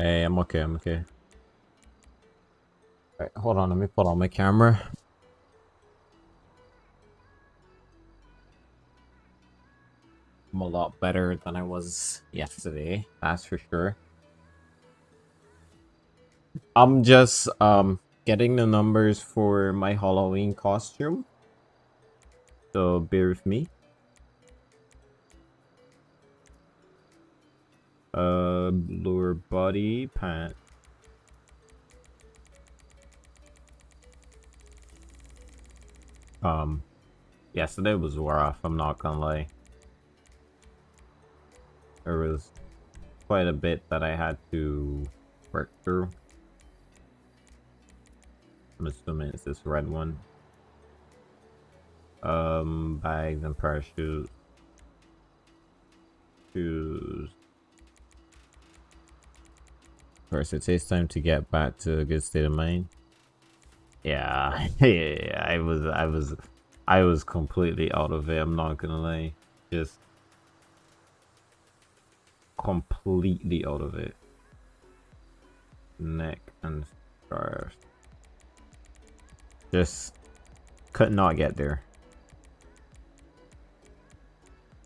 Hey, I'm okay, I'm okay. Alright, hold on, let me put on my camera. I'm a lot better than I was yesterday, that's for sure. I'm just um getting the numbers for my Halloween costume. So bear with me. Body, pant. Um, yesterday was rough, I'm not gonna lie. There was quite a bit that I had to work through. I'm assuming it's this red one. Um, bags and parachute. Shoes. First, it takes time to get back to a good state of mind. Yeah, yeah, I was, I was, I was completely out of it. I'm not gonna lie, just completely out of it. Neck and scarf. Just could not get there.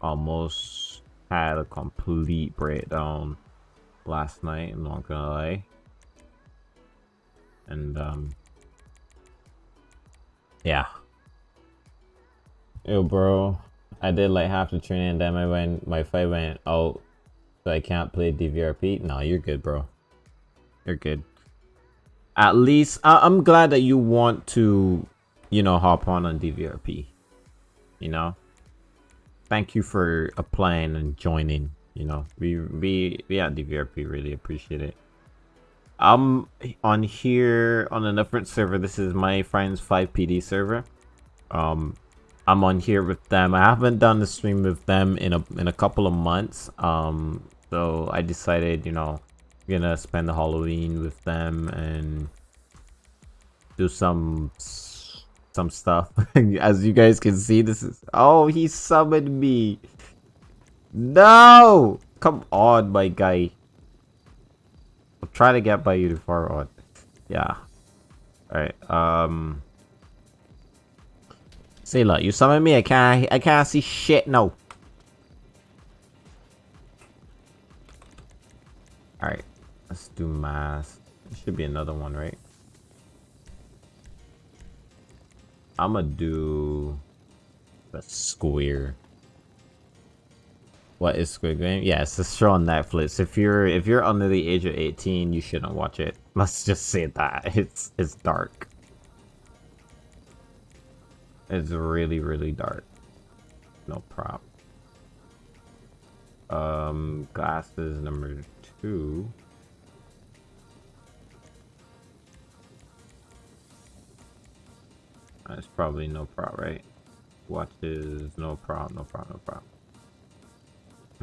Almost had a complete breakdown last night, I'm not gonna lie. And, um, yeah. Yo, bro, I did like half the training and then I went, my fight went out, so I can't play DVRP. No, you're good, bro. You're good. At least, I I'm glad that you want to, you know, hop on on DVRP. You know? Thank you for applying and joining. You know, we we we at DVRP really appreciate it. I'm on here on a different server. This is my friend's 5PD server. Um, I'm on here with them. I haven't done the stream with them in a in a couple of months. Um, so I decided, you know, I'm gonna spend the Halloween with them and do some some stuff. As you guys can see, this is oh he summoned me. No! Come on, my guy. I'll try to get by you to far on. Yeah. Alright, um... See, look, you summon me, I can't, I can't see shit no. Alright, let's do mass. There should be another one, right? I'ma do the square. What is Squid Game? Yeah, it's a show on Netflix. If you're if you're under the age of 18, you shouldn't watch it. Let's just say that. It's it's dark. It's really, really dark. No prop. Um glasses number two. That's probably no prop, right? Watches, no prop, no prop, no prop.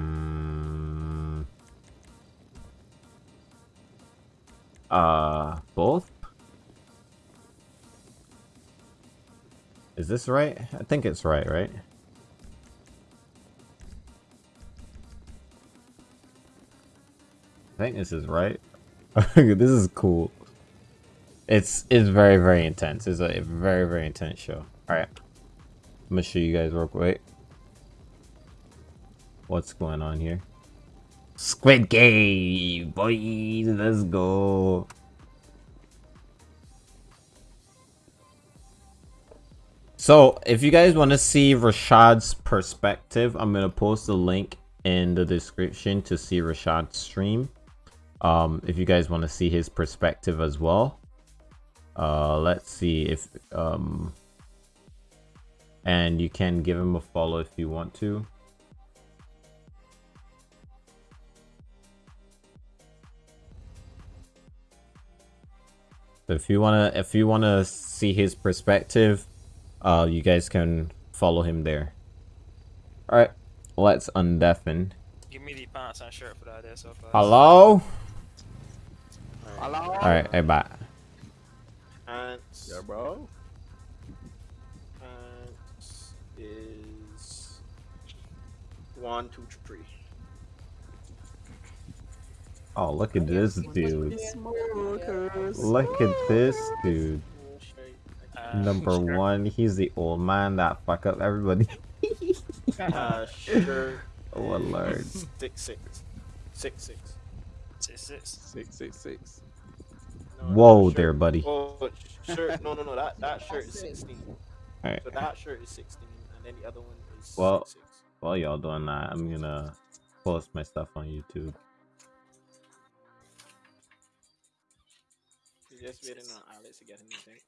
Mm. Uh, both? Is this right? I think it's right, right? I think this is right. this is cool. It's it's very very intense. It's a very very intense show. All right, I'm gonna show you guys real quick what's going on here. Squid Game, boys, let's go. So, if you guys want to see Rashad's perspective, I'm going to post the link in the description to see Rashad's stream. Um, if you guys want to see his perspective as well. Uh, let's see if... Um, and you can give him a follow if you want to. So if you wanna if you wanna see his perspective, uh, you guys can follow him there. All right, let's undeafen. Give me the pants and shirt for that there so. Hello. Hello. All right, hey, bye. Pants. Yeah, bro. Pants is one, two, three. Oh, look at this dude. Look at this dude. Number one, he's the old man that fuck up everybody. Uh, sure. Oh lord. Six six. Six six. Six, six. Six six six. No, Whoa shirt- there, buddy. Oh, shirt. No, no, no. That that shirt is sixteen. Alright. So that shirt is sixteen, and then the other one is Well- six six. While y'all doing that, I'm gonna post my stuff on YouTube. Just waiting on Alex to get anything.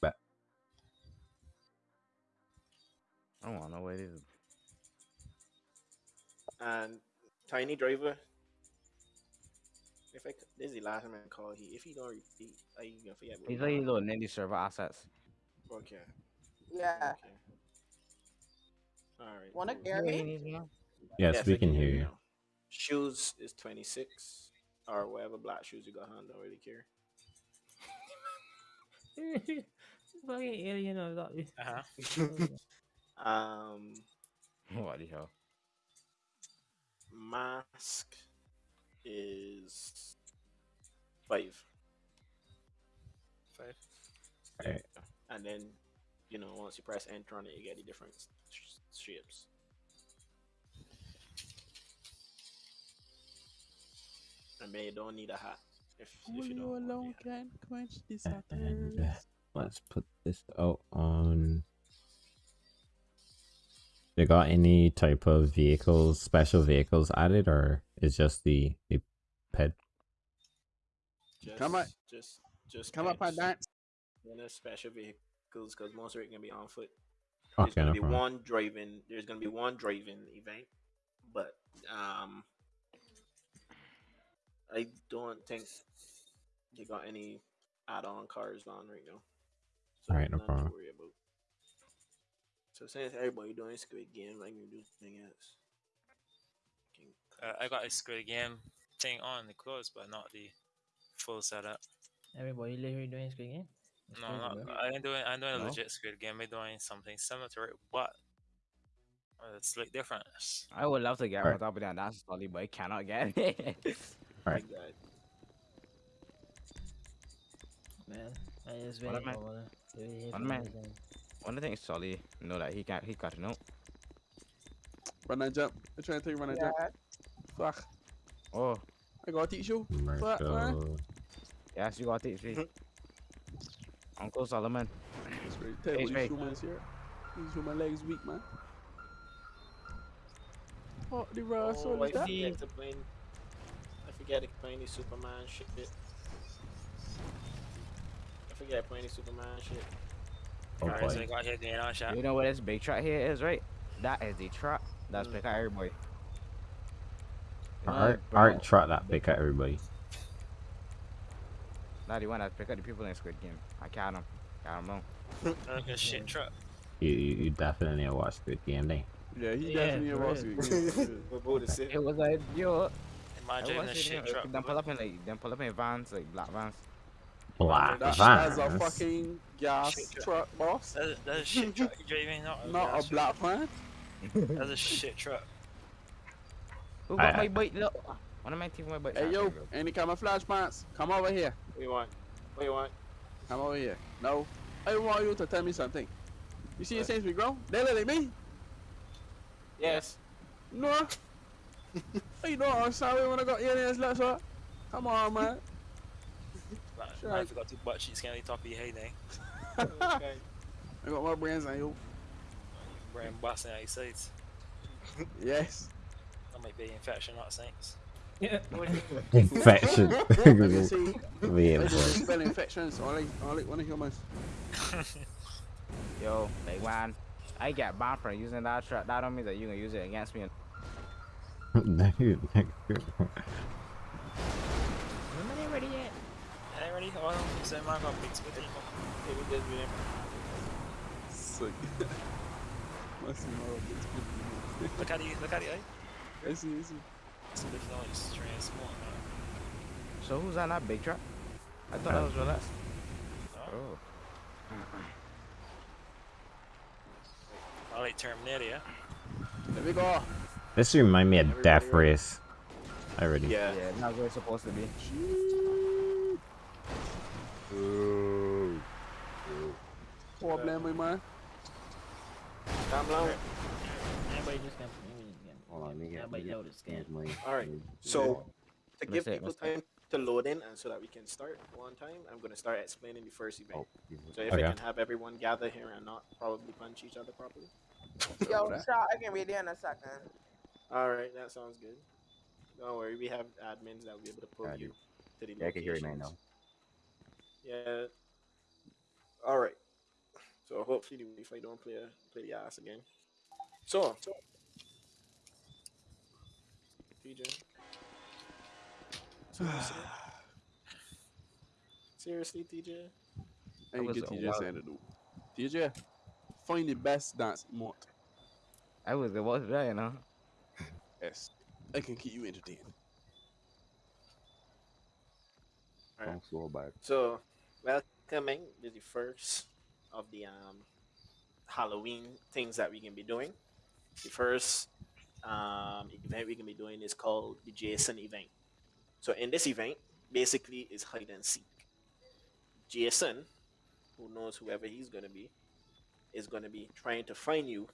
But I don't want to know what it is. And Tiny Driver. If I, this is the last time I call he. If he don't repeat, are you gonna forget? what He's he like want? little ninja server assets. Okay. Yeah. Okay. All right. Wanna cool. hear me? Yes, we I can hear you. Shoes is 26 or whatever black shoes you got on. Don't really care. Fucking alien or that. Uh-huh. Um, what the hell? mask is five, Five. Alright. and then you know once you press enter on it, you get the different sh- shapes. And then you don't need a hat if, if you don't. want can quench this And uh, let's put this out on. They got any type of vehicles, special vehicles added, or is just the the ped? Just, Come on. just, just Come up on that. dance. Then there's special vehicles because most of it gonna be on foot. Okay, There's gonna no be problem. one driving. There's gonna be one driving event, but um, I don't think they got any add-on cars on right now. So Alright, no nothing to problem. worry about. So since everybody doing Squid Game, I can do something else. Can- Uh, I got a Squid Game thing on the clothes, but not the full setup. Everybody literally doing Squid Game? That's no, not, bro. I ain't doing. I'm doing a No? legit Squid Game. I'm doing something similar to it, but it's like different. I would love to get Alright. on top of that dance solid, but I cannot get it. Alright. like. Man, I just What waiting am for one. to hear what from am I- this and- One of the things Solly know that he got he got to know. Run and jump. I'm trying to tell you run and jump. Fuck. Oh, I gotta teach you. Fuck, man. Yes, you got it. see. Uncle Solomon. That's right. Tell you Hey, what, hey. these humans here. These human legs weak, man. What the raw Oh, soul I is that? forget to play. I forget to play any Superman shit. I forget playing any Superman shit. Oh Alright, so got here on shot. You know what this big truck here is, right? That is the truck that's Mm. pick out everybody. You know, Art, bro, that pick at everybody. That the one that pick out the people in Squid Game. I count them. Count them wrong. Like a shit truck. You, you, you definitely watch Squid Game, then. Yeah, he Yeah, definitely a for boss. real. We're both the same. It was like, yo, I Imagine a watched shit it. truck. Them pull up in like, them pull up in vans, like black vans. Black That, that's a fucking gas Shit truck. truck, boss. That's, that's a shit truck you're driving, not a, Not gas a black van. That's a shit truck. Who I- got my bike? Look, one of my team my bike. Hey yo, there any camouflage pants? Come over here. What you want? What you want? Come over here. No, I want you to tell me something. You see, What? since we grow, they look like me. Yes. No. you know, I'm sorry when I got aliens left, sir. Come on, man. Man, Sure. man, I forgot two butt cheeks can on the top of your head, eh? okay. I got more brains than you. Brain busting out your sides. Yes. That might be infection, not saints. Infection. Let me see. yeah, I boy. just spell infections. Only, only one of humans. Yo, like man, I get banned for using that truck. That don't mean that you can use it against me. Nobody ready yet? Hey, ready? Oh, so man got big spit. Hey, we just doing Sick. Must be more of this. Look at you, look at you, eh? I see, I see. It's a different noise, transport, man. So who's on that big truck? I thought that was relaxed. No? Oh, I like Terminator, yeah? There we go. This remind me of Death? Race. I already. Yeah. Yeah, not where it's supposed to be. Problem, my man. Come along. Everybody just can. Everybody just can. Hold on, let me get, Everybody know get the scan. scans money. All right. So to give it, people let's say it. time to load in and so that we can start one time, I'm gonna start explaining the first event. Oh, So if Okay. I can have everyone gather here and not probably punch each other properly. Yo, that. Shaw, I can read it in a second. All right, that sounds good. Don't worry, we have admins that will be able to pull I you do. to the Yeah, I can hear you now, locations. Yeah. All right. So hopefully, if I don't play play the ass again. So. TJ. Seriously? Seriously, TJ? I ain't was get a TJ wild- saying to do. TJ, find the best dance mod. I was about to die, you know. Yes. I can keep you entertained. Alright. Don't slow back. So, welcoming to the first of the um, Halloween things that we can be doing. The first um, event we can be doing is called the Jason event. So, in this event, basically, is hide and seek. Jason, who knows whoever he's going to be, is going to be trying to find you,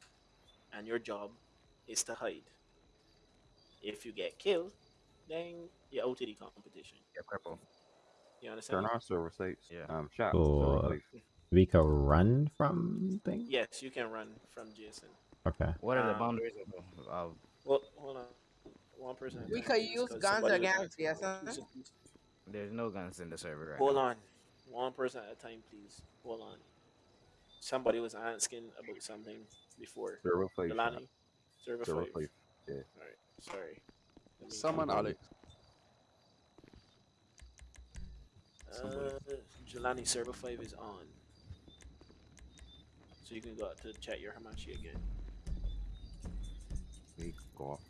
and your job is to hide. If you get killed, then you're out of the competition. Yeah, cripple. You understand? Turn on server saves. Yeah. Um, shop. So. We can run from things. Yes, you can run from Jason. Okay. What are the Um, boundaries of, of Well, hold on. One person. We time, could please, guns against asking Jason. There's no guns in the server right Hold now. on. One person at a time, please. Hold on. Somebody was asking about something before. Server saves. shop. Delani, server Server five. saves. Yeah. Alright, sorry. Let me- Someone, Alex. Uh, Jelani server 5 is on. So you can go out to chat your Hamachi again. We go off.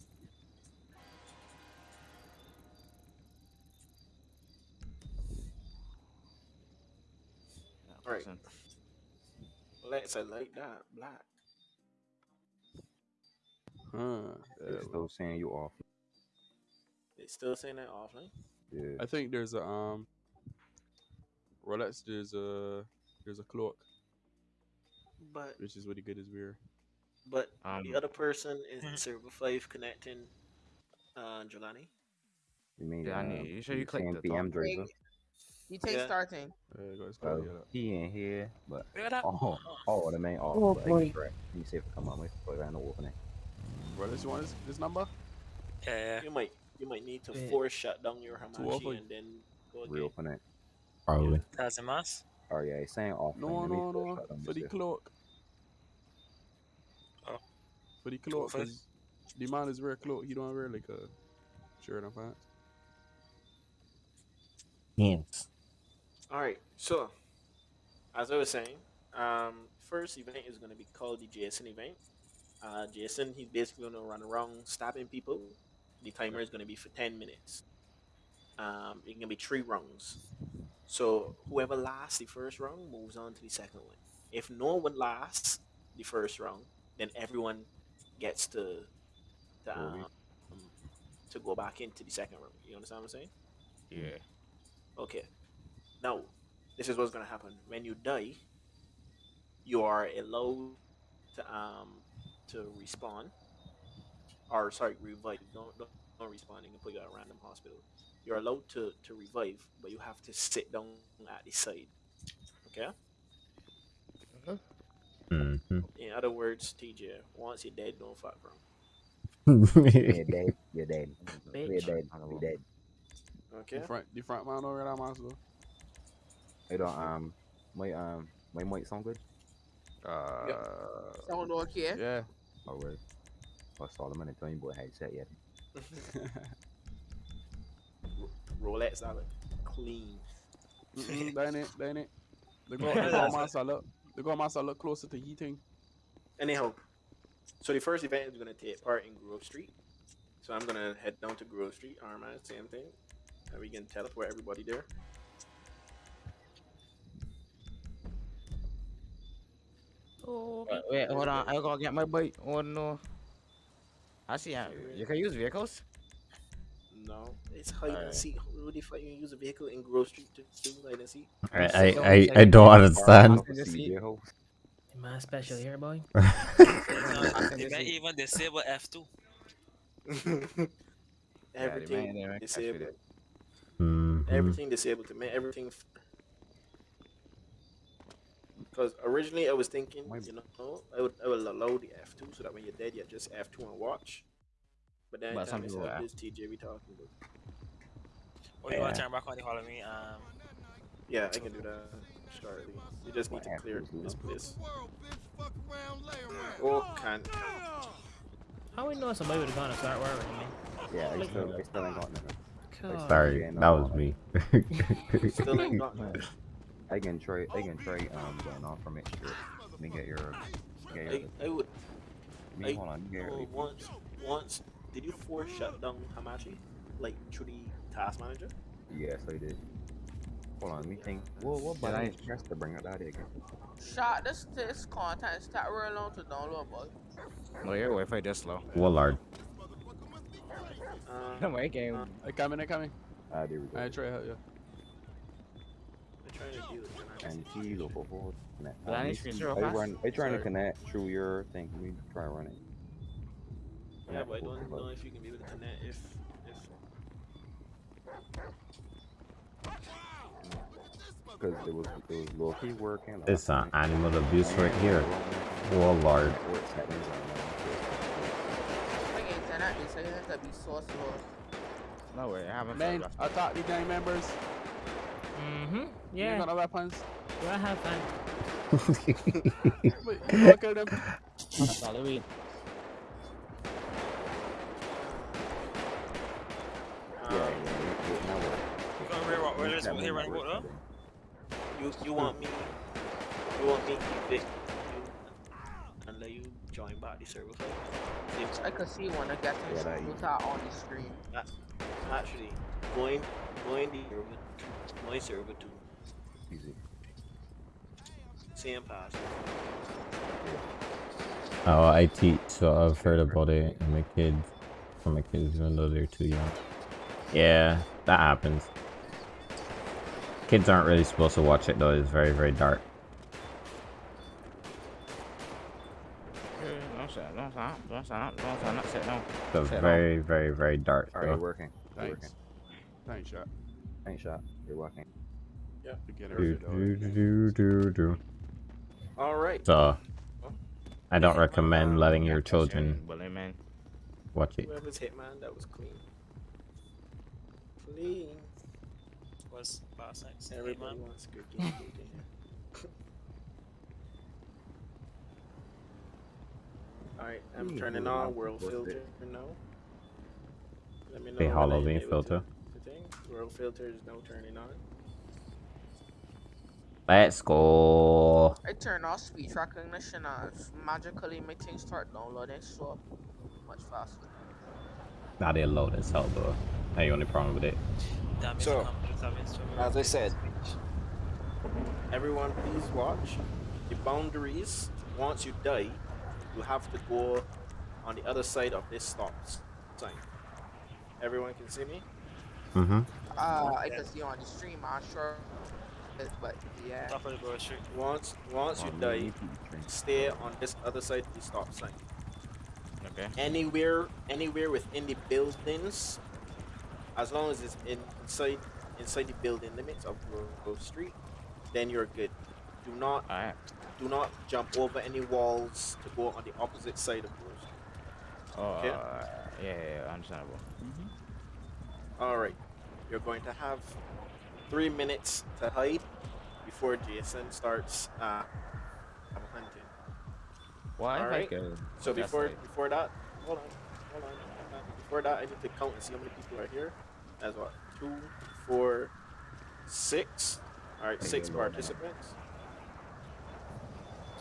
Yeah, Alright. Let's I like that. Black. Huh. They're still saying you off. It's still saying that offline. Yeah. I think there's a um Rolex there's a there's a cloak, But which is really good as we're but Um, the other person is server 5 connecting uh Jelani. You mean Yeah, I um, you sure you clicked saying the PM top? Drazah? You take Yeah. starting. uh, guys Well, call he ain't here, but Look oh, oh, the main off. Oh, but boy. I correct. Let me see if it come on. Wait, wait, I know opening. Rolex, you want this, this number? Yeah, yeah. You might you might need to Yeah. force shut down your Two Hamachi and then go again. Reopen it. Probably. That's a mass. Oh yeah, he's saying off. No, no, no. For the cloak. Oh. For the cloak, Two the man is wear cloak. He don't wear like a shirt and pants. Hands. Alright, so as I was saying, um first event is gonna be called the Jason event. Uh Jason he's basically gonna run around stabbing people. The timer is gonna be for ten minutes. Um it can be three rounds. So whoever lasts the first round moves on to the second one. If no one lasts the first round, then everyone gets to to, Go um, to go back into the second round. You understand what I'm saying? Yeah. Okay. Now, this is what's gonna happen. When you die, you are allowed to um to respawn. Or sorry, revive. Don't don't, don't respawn. You can put you at a random hospital. You're allowed to to revive, but you have to sit down at the side. Okay. Mm-hmm. In other words, TJ, once you're dead, don't fuck around. You're dead. You're dead. You're dead. You're dead. Okay. The front, the front man over that master. Hey, don't um, my um, my mic sound good. Uh, Sound okay? yeah. Alright. I saw them in the Tony Boy headset yet. Rolex out clean. Mm-mm, that ain't it. That ain't it. They go, they go master look. They go master look closer to heating. Anyhow, so the first event is gonna take part in Grove Street. So I'm gonna head down to Grove Street, Armand, same thing. And we can teleport everybody there. Wait, wait, hold on. I gotta get my bike. Oh no. I see. uh, You can use vehicles. No, it's hide and Alright. seek. What the fuck you use a vehicle in Grove Street to do hide and seek? I I, I, I don't understand. Am I special here, boy? No, you can even disable F2. everything they make- disabled. Mhm. Everything disabled to make everything. Because originally I was thinking, you know, I would I would allow the F two so that when you're dead, you're just F two and watch. But then But I some time people myself, this TJ we talking about. Or you want Yeah. to turn back on the Halloween? Um, Yeah, I can do that shortly. You just need to What clear F2s, you this know? place. Oh, can't. How we know somebody would have gone to start worrying me? Yeah, I still, I still ain't got nothing. God. Sorry, that was me. still ain't got none. I can trade. I can try um going off from it. Sure. Let me get your, get your. I, I would. me, I hold on, get Oh, your. once, once, did you force shut down Hamachi? Like through the task manager? Yes, I did. Hold on, let me think. What what Did I- button press to bring it out again? Shot this this content start real long to download, boy. No, your Wi-Fi just slow. Wallard. Uh, My game. They coming, they coming. Ah, there we go. I try to help you. I'm trying to deal with it. And T local forward. Connect. Well, I Uh, need me to see- ensure I fast. run. I trying Sorry. to connect through your thing. Let me try running. Yeah, but I don't know if you can be able to connect if if Because it was there was low key working. It's an animal abuse right here. the Wallard. network settings are My internet to be so slow. No way, I haven't. Man, felt I thought the gang members. Mm-hmm. You Yeah. got no weapons. Do I have fun? You look at them. It's Halloween. Yeah, yeah, it, it now works. You gonna rear what? Where is- That here means run it what, works you you want me you want me to evict you and let you join back the server file? I could see one of getting Yeah, that put on the screen. Actually, going going the server going server two, Easy. same password. Oh, I teach, so I've heard about it. And my kids, for my kids, even though they're too young. Yeah, that happens. Kids aren't really supposed to watch it though. It's very, very dark. Don't say, don't say, don't say, don't say, not sit down. So Sit down. very, very, very dark. All right, So. working. Thanks. Working. Thanks, shot. Ain't shot. You're working. To get Do, do, do, do, do. All right. So, I don't recommend letting your children Bully man. watch it. Whoever's hitman that was clean. Clean. was last night. Everybody man. wants good gameplay. damn. Alright, I'm turning wow, on world filter it. now. Let me know. The when I Halloween able to- filter. To thing. World filter is now turning on. Let's go. I turn off speech recognition and magically my things start downloading so much faster. Now they load as hell though. That's the only problem with it. So, so, so, As I said, everyone please watch. The boundaries, once you die, you have to go on the other side of this stop sign. Everyone can see me? Mm-hmm. Uh, I can see on the stream, I'm sure. But yeah. top of the Grove Street. Once once you Oh, die, me too, Trent. stay on this other side of the stop sign. Okay. Anywhere anywhere within the buildings, as long as it's in, inside inside the building limits of Grove Grove Street, then you're good. Do not Alright. do not jump over any walls to go on the opposite side of Grove Street. Oh, Okay. uh, yeah, yeah, yeah, understandable. All right, you're going to have three minutes to hide before Jason starts uh, hunting. Why? Like, uh, So before before that, hold on, hold on. hold on. Before that, I need to count and see how many people are here. As what? Two, four, six. All right, six participants.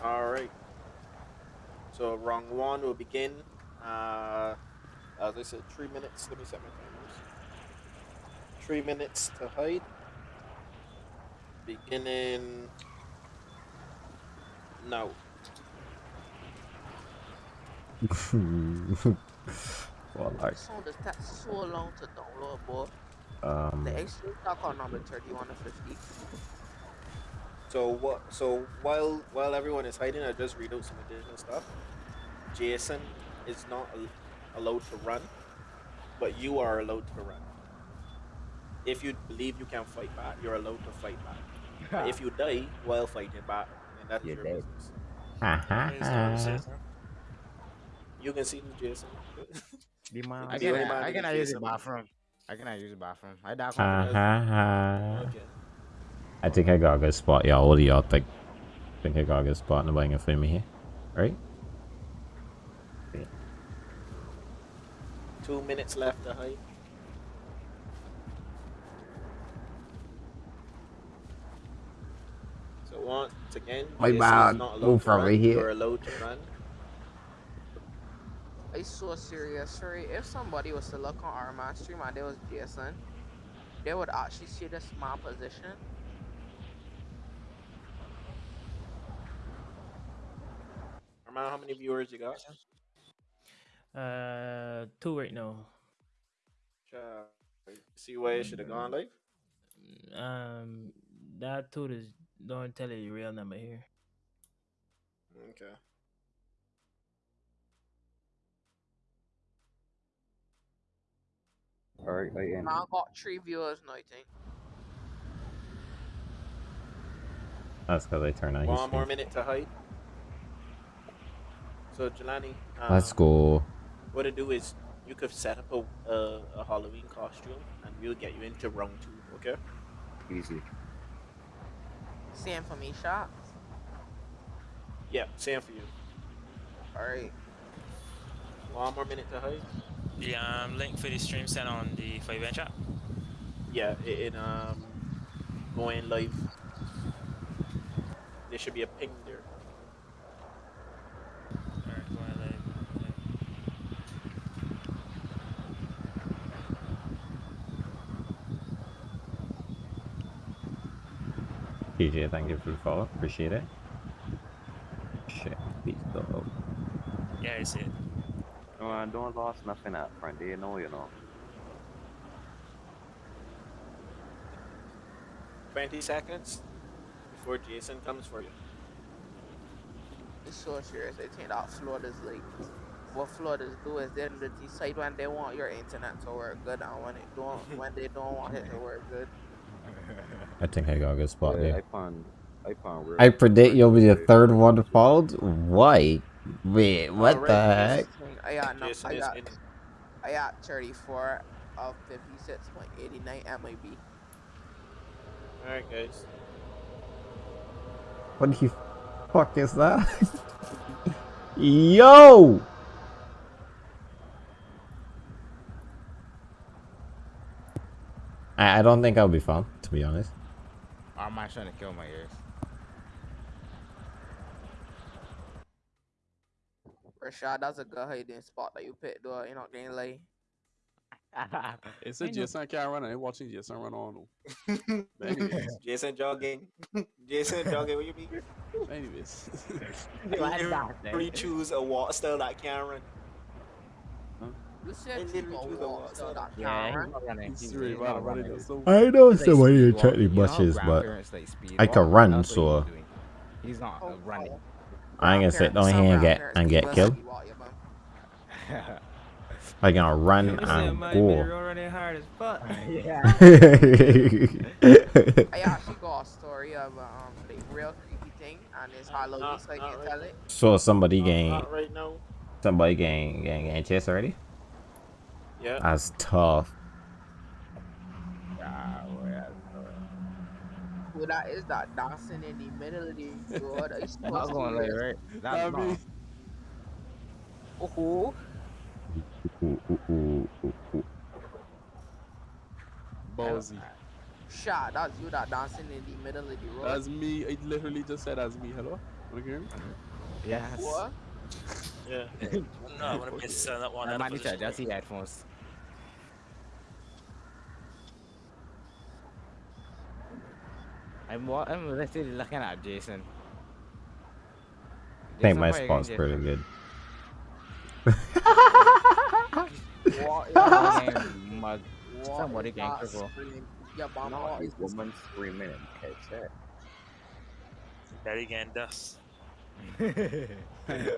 All right. So round one will begin. Uh, as I said, three minutes. Let me set my. Three minutes to hide. Beginning now. Well, like, This does take so long to download, boy. um, The extra stock on number 31 and 50. So what? So while while everyone is hiding, I just read out some additional stuff. Jason is not al- allowed to run, but you are allowed to run. If you believe you can fight back, you're allowed to fight back. But if you die while fighting back, then that's You're your dead. business. ha ha He's not ha. safe, huh? You can see the Jason. Be my I The only cannot, I cannot use the bathroom. I cannot use the bathroom. I die Ha confident. ha ha. okay. I think I got a good spot, y'all. What do y'all think? think I got a good spot. Nobody can film me here, right? Two minutes left to hide. Once again, My Jason is bad. Move from run, right here. You're allowed to run. It's so serious. Sorry, if somebody was to look on our man stream and there was Jason, they would actually see the small position. Armand, how many viewers you got? Uh, two right now. See where it should have gone live? Um, that two is don't tell you the real number here. Okay. Alright, I end. Now I got three viewers now, I think. That's because I turn on his One more stream. minute to hide. So Jelani, um, Let's go. What to do is you could set up a, a, a Halloween costume and we'll get you into round two. Okay. Easy. Same for me, shot. Yeah, same for you. Alright. One more minute to hide. The um, link for the stream sent on the five bench app. Yeah, it, it um going live. There should be a ping there. Alright, go ahead, live. PJ, thank you for the follow. Appreciate it. Shit, beat dog. Yeah, I see it. No, I don't lost nothing up front. They know, you know. Twenty seconds before Jason comes for you. It's so serious. I think that flooders like what flooders do is they they decide when they want your internet to work good and when it don't when they don't want it to work good. I think I got a good spot Yeah, there. I found, I found where. I predict you'll be the third one followed. Why? Wait, what Alright, the heck? I got no, Jason I is got in. I got 34 of 56.89 MIB. Alright guys. What the fuck is that? Yo! I, I don't think I'll be found, to be honest. Or am I trying to kill my ears? Rashad, that's a good hiding spot that you picked, though. You're not getting lay. It's I a know. Jason can't run. I ain't watching Jason run on. no. Anyways, Jason jogging. Jason jogging. What you mean? anyways. You you choose a walk style that can run. You said They you literally go choose a walk, walk, so so that Yeah, can't he's run. not running. He's He's, really he's bad not already running. though. So I know He's like speed walking. You know how grandparents, like, speed I can run, so- he's not Oh, running. oh. I ain't gonna sit down here and get and get killed. speed walk, you bum. I can run You said and my go. video hard as fuck. yeah. I actually got a story of um real creepy thing and it's Halloween, so I can tell it. so somebody Not- getting right now. somebody getting getting, getting chased already? Yeah. That's tough. Ah, well, yeah, Who that is that dancing in the middle of the road? It's so- Not going late, right? That's I not. Oh, ballsy. shot. That's you that dancing in the middle of the road. That's me. It literally just said that's me. Hello. Wanna hear me? Yes. what? Yeah. No, I want to miss uh, that one. I other might need to adjust the headphones. I'm I'm literally looking at Jason. I think Jason, my what are you spot's gonna pretty good. What Somebody is can that cripple. scream? Your No, what is this this? woman screaming and catch that. Daddy getting dust.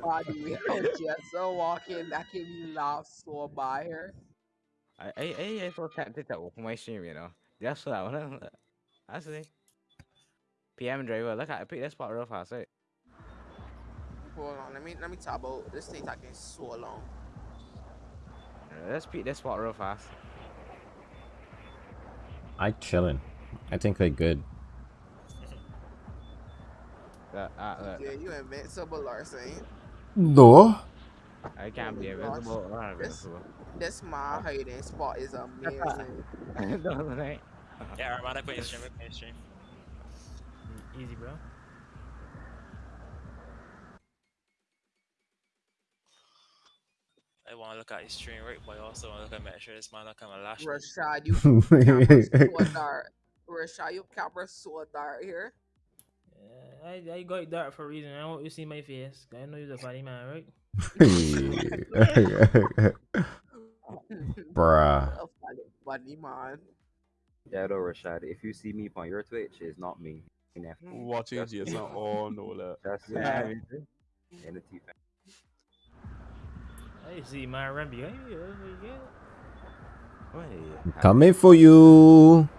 Body we just so walking that can be laugh so by her. I I I I thought that did that with my stream, you know. That's what I want to. I see. PM driver, look at I pick this spot real fast, right? Hold on, let me let me talk about this thing taking so long. Uh, Let's pick this spot real fast. I chilling. I think they good. Uh, uh, look, Yeah, you invincible Larson. No. I can't be Oh my gosh. invisible or This- invincible. This my hiding spot is amazing. Doesn't it? Yeah, Armand, I put your stream. Put your stream. Easy, bro. I want to look at your stream, right? But I also want to look at make sure this man not coming lash. me. Rashad, you camera so dark. Rashad, you camera so dark here. Yeah, I, I got it dark for a reason. I want you to see my face. I know you're a funny man, right? Bruh. A funny, funny man. Yeah, though, Rashad, if you see me on your Twitch, it's not me. In that mm. Watching That's- Jason. Oh no, that. That's Yeah, yeah. me in the T I see my Rambi. Hey, yeah, yeah. Wait. Coming for you.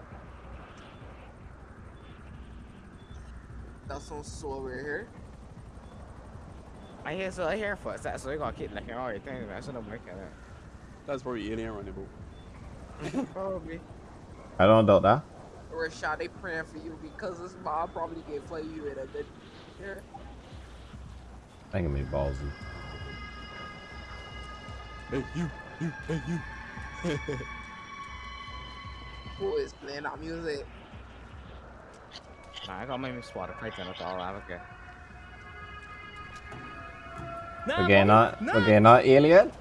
That's some so right here. I hear so I hear footsteps, so you gotta keep looking all right things, man. So no break it. That's probably alien running, bro. Probably. I don't doubt that. Rashad, they praying for you because this mom probably gave play you in a good here. I can be ballsy. Hey, you, you, hey, you. Who is playing that music? Nah, I got my spot a python with all I okay. Nah, Okay, not nah. okay, not alien.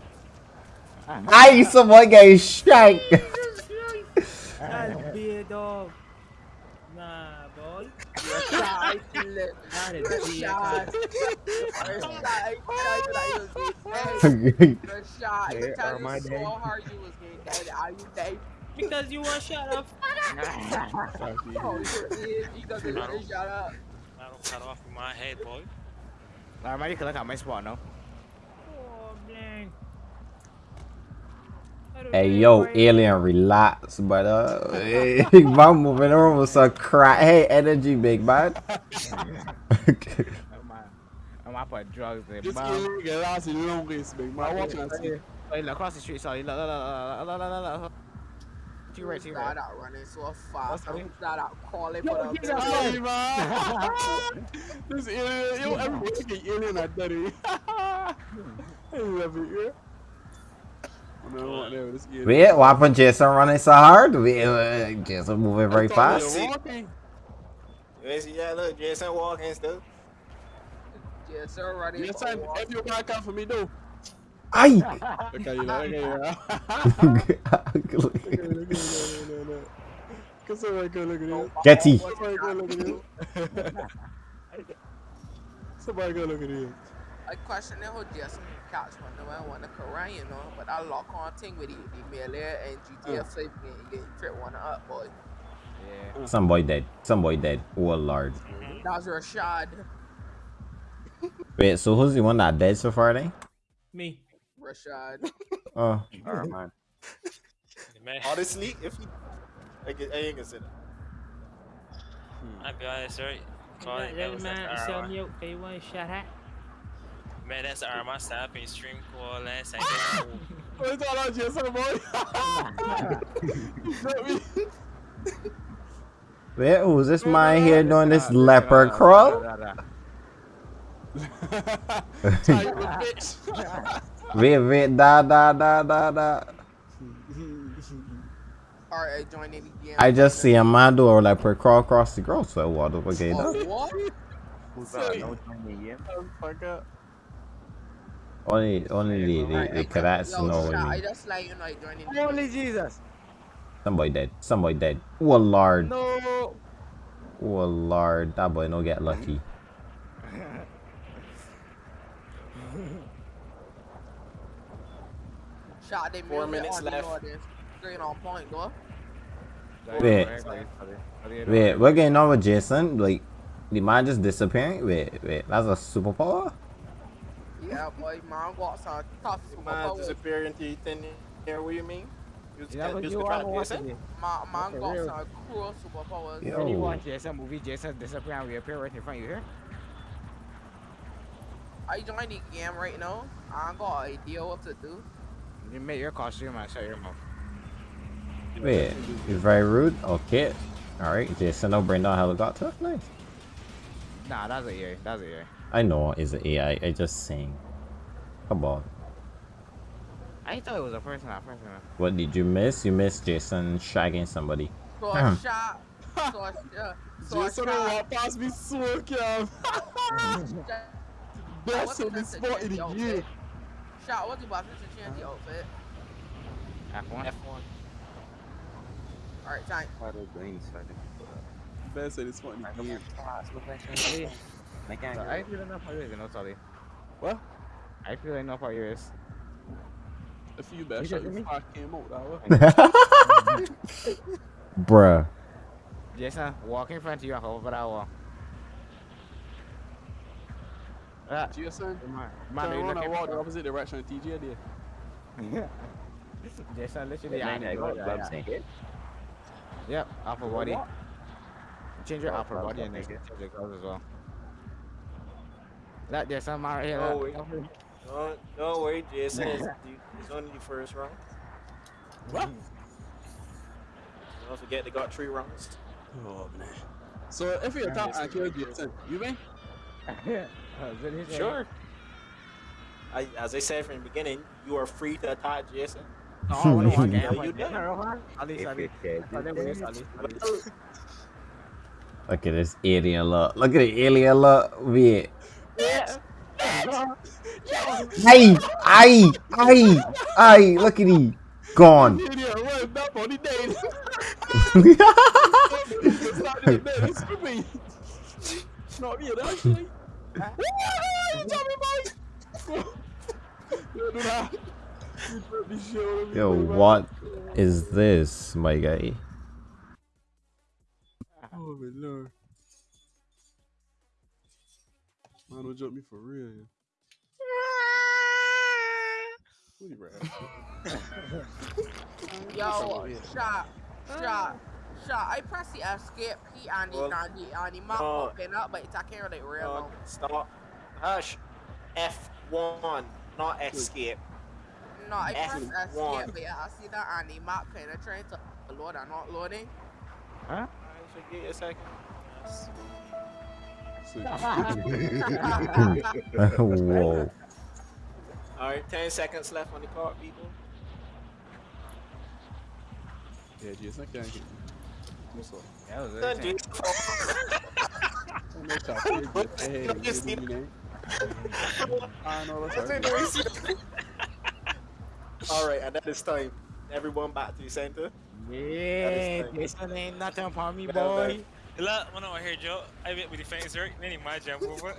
Ah. I someone get shanked. That's big dog. Nah, boy. Rashad, look. That is big. Rashad. Rashad, I tried that you was getting dead. Rashad, Hey, you tell are my you so hard you was getting dead. Are you dead? Because you want shut up. Oh, you is. You got to let it shut up. I don't cut off my head, boy. Nah, man, you can look at my spot now. Oh, man. I don't Hey yo, alien, relax, brother. Hey, I'm moving on with some crack. Hey, energy, big man. I'm a- I'm up for drugs, there, This man. alien get lost in long race, big man. Watch and see. Hey, oh, look across the street, sorry. Look, look, look, look, look, look, look. To your right, to your right. Start out running so fast. sorry? I'm start out crawling Yo, for the that man. this alien, yo, everybody get alien at daddy. I love it, yeah. I don't want that, this alien. Wait, what happened? Jason running so hard? Wait, uh, Jason moving very fast. you walking. You see, yeah, look, Jason walking still. Yes, sir, running Yes, for time. walk. If you back up for me, though. Aye. Look at you, look at you. Look at you, look at you, look at you. Cause somebody go look at you. Jetty. Somebody go look at you. Somebody go look at you. I question the whole Jason catch one the one want to Korean, you know, but I lock on thing with the, the Melee and GTA 5 game, you get trip one up, boy. Yeah. Mm. Some boy dead. Some boy dead. Oh lord. Mm-hmm. That's Rashad. Wait, so who's the one that dead so far then? Me. Rashad. Oh. Alright, man. Man, Honestly, if he, I, I ain't consider. I'll be honest, right? Call That, it, that that was like man sell Armand. Me out. Okay, one shot at. Man, that's Armand stopping stream call and saying, What's all that, Jason, boy? You got me. Wait, who's oh, this man here doing this leopard crawl? Tight. Wait, wait, da da da da da. Alright, join in again. I just see a man do a leopard crawl across the grocery water. Okay, Oh, no. what? Who's that? No time me yet. Fuck up. Only, only the, the, the cadets know what Shad, I I mean. just like you know, I join in. Holy Jesus! Some boy dead. Some boy dead. Oh lord. No! Oh lord. That boy no get lucky. Shot they Four music minutes left. audience. on point, though. Wait. Wait, we're getting on with Jason. Like, the man just disappearing. Wait, wait, that's a superpower. Yeah, boy, man got some tough Man superpowers. disappear into thin air. What do you mean? You just, Yeah, you but you try are to watching Jason? it. Man, man For got real. some cool superpowers. Yeah. When you Yo. watch Jason movie, Jason disappear and reappear right in front of you here. I joined the game right now. I ain't got an idea what to do. You make your costume and shut your mouth. Wait, you're very rude. Okay. Alright, Jason, I'll bring down helicopter. Nice. Nah, that's a EA. That's a EA. I know it's an AI. I just saying. Come on. I thought it was a person at first. What did you miss? You missed Jason shagging somebody. So Hmm. I shot. So I, uh, so I Jason don't shot. walk past me so calm. Best in the spot in the year. Shot, what's about to change the outfit? F1. F1. Alright, time. Why the green side? Best in the spot in the year. Make So I feel enough for yours, you know, sorry. What? I feel enough for yours. A few bad You shots just me? before I came out. That way. Bruh. Jason, walk in front of you and over that wall. Jason, man, turn man, you around looking and walk the opposite direction. of TJ there. Jason, literally, Yeah, I yeah, need to got go gloves there. in here. Yep, upper body. Change your upper body and then change your gloves as well. That Jason, man, right here. Oh, that- wait. Don't, don't Jason. It's, the- it's only the first round. What? Don't forget they got three rounds. Oh man. So if you attack and kill Jason, you win? Is that his name? Sure. I, as I said from the beginning, you are free to attack Jason. Oh, I wanna walk in. I'm you did. Jason, Rohan? Ali, If Ali. you can. Ali, Ali, Ali, Ali. Look at this alien look. Look at the alien look. Wait. Aye, aye, aye, aye. Look at he. Gone. Idiot, what that body dead? It's not the dead, it's me. Not me, that's me. Tommy boy. Yo, do that. You put me shit on me, Yo, boy, man. what is this, my guy? Oh my lord. Man, don't jump me for real. Yeah. What? Yo, shot, shot, shot. I press the escape key and the, Well, and the, and the map no. open up, but it's I can't really real Uh, stop. Hush. F1, not escape. No, I press F1. escape, but yeah, I see that and the map kind of trying to load and not loading. Huh? I should get a second. Whoa. Alright, 10 seconds left on the clock, people. Yeah, Jason, I can't get you. What's up? That was Done, it. Jason. Oh, no, cap. Hey, hey, Just you do me. I know that's That's right. it, Jason. Alright, and that is time. Everyone back to the center. Yeah, fine. Jason ain't nothing for me, boy. done. Look, when I hear Joe, I went with the fence right, then he might jump over.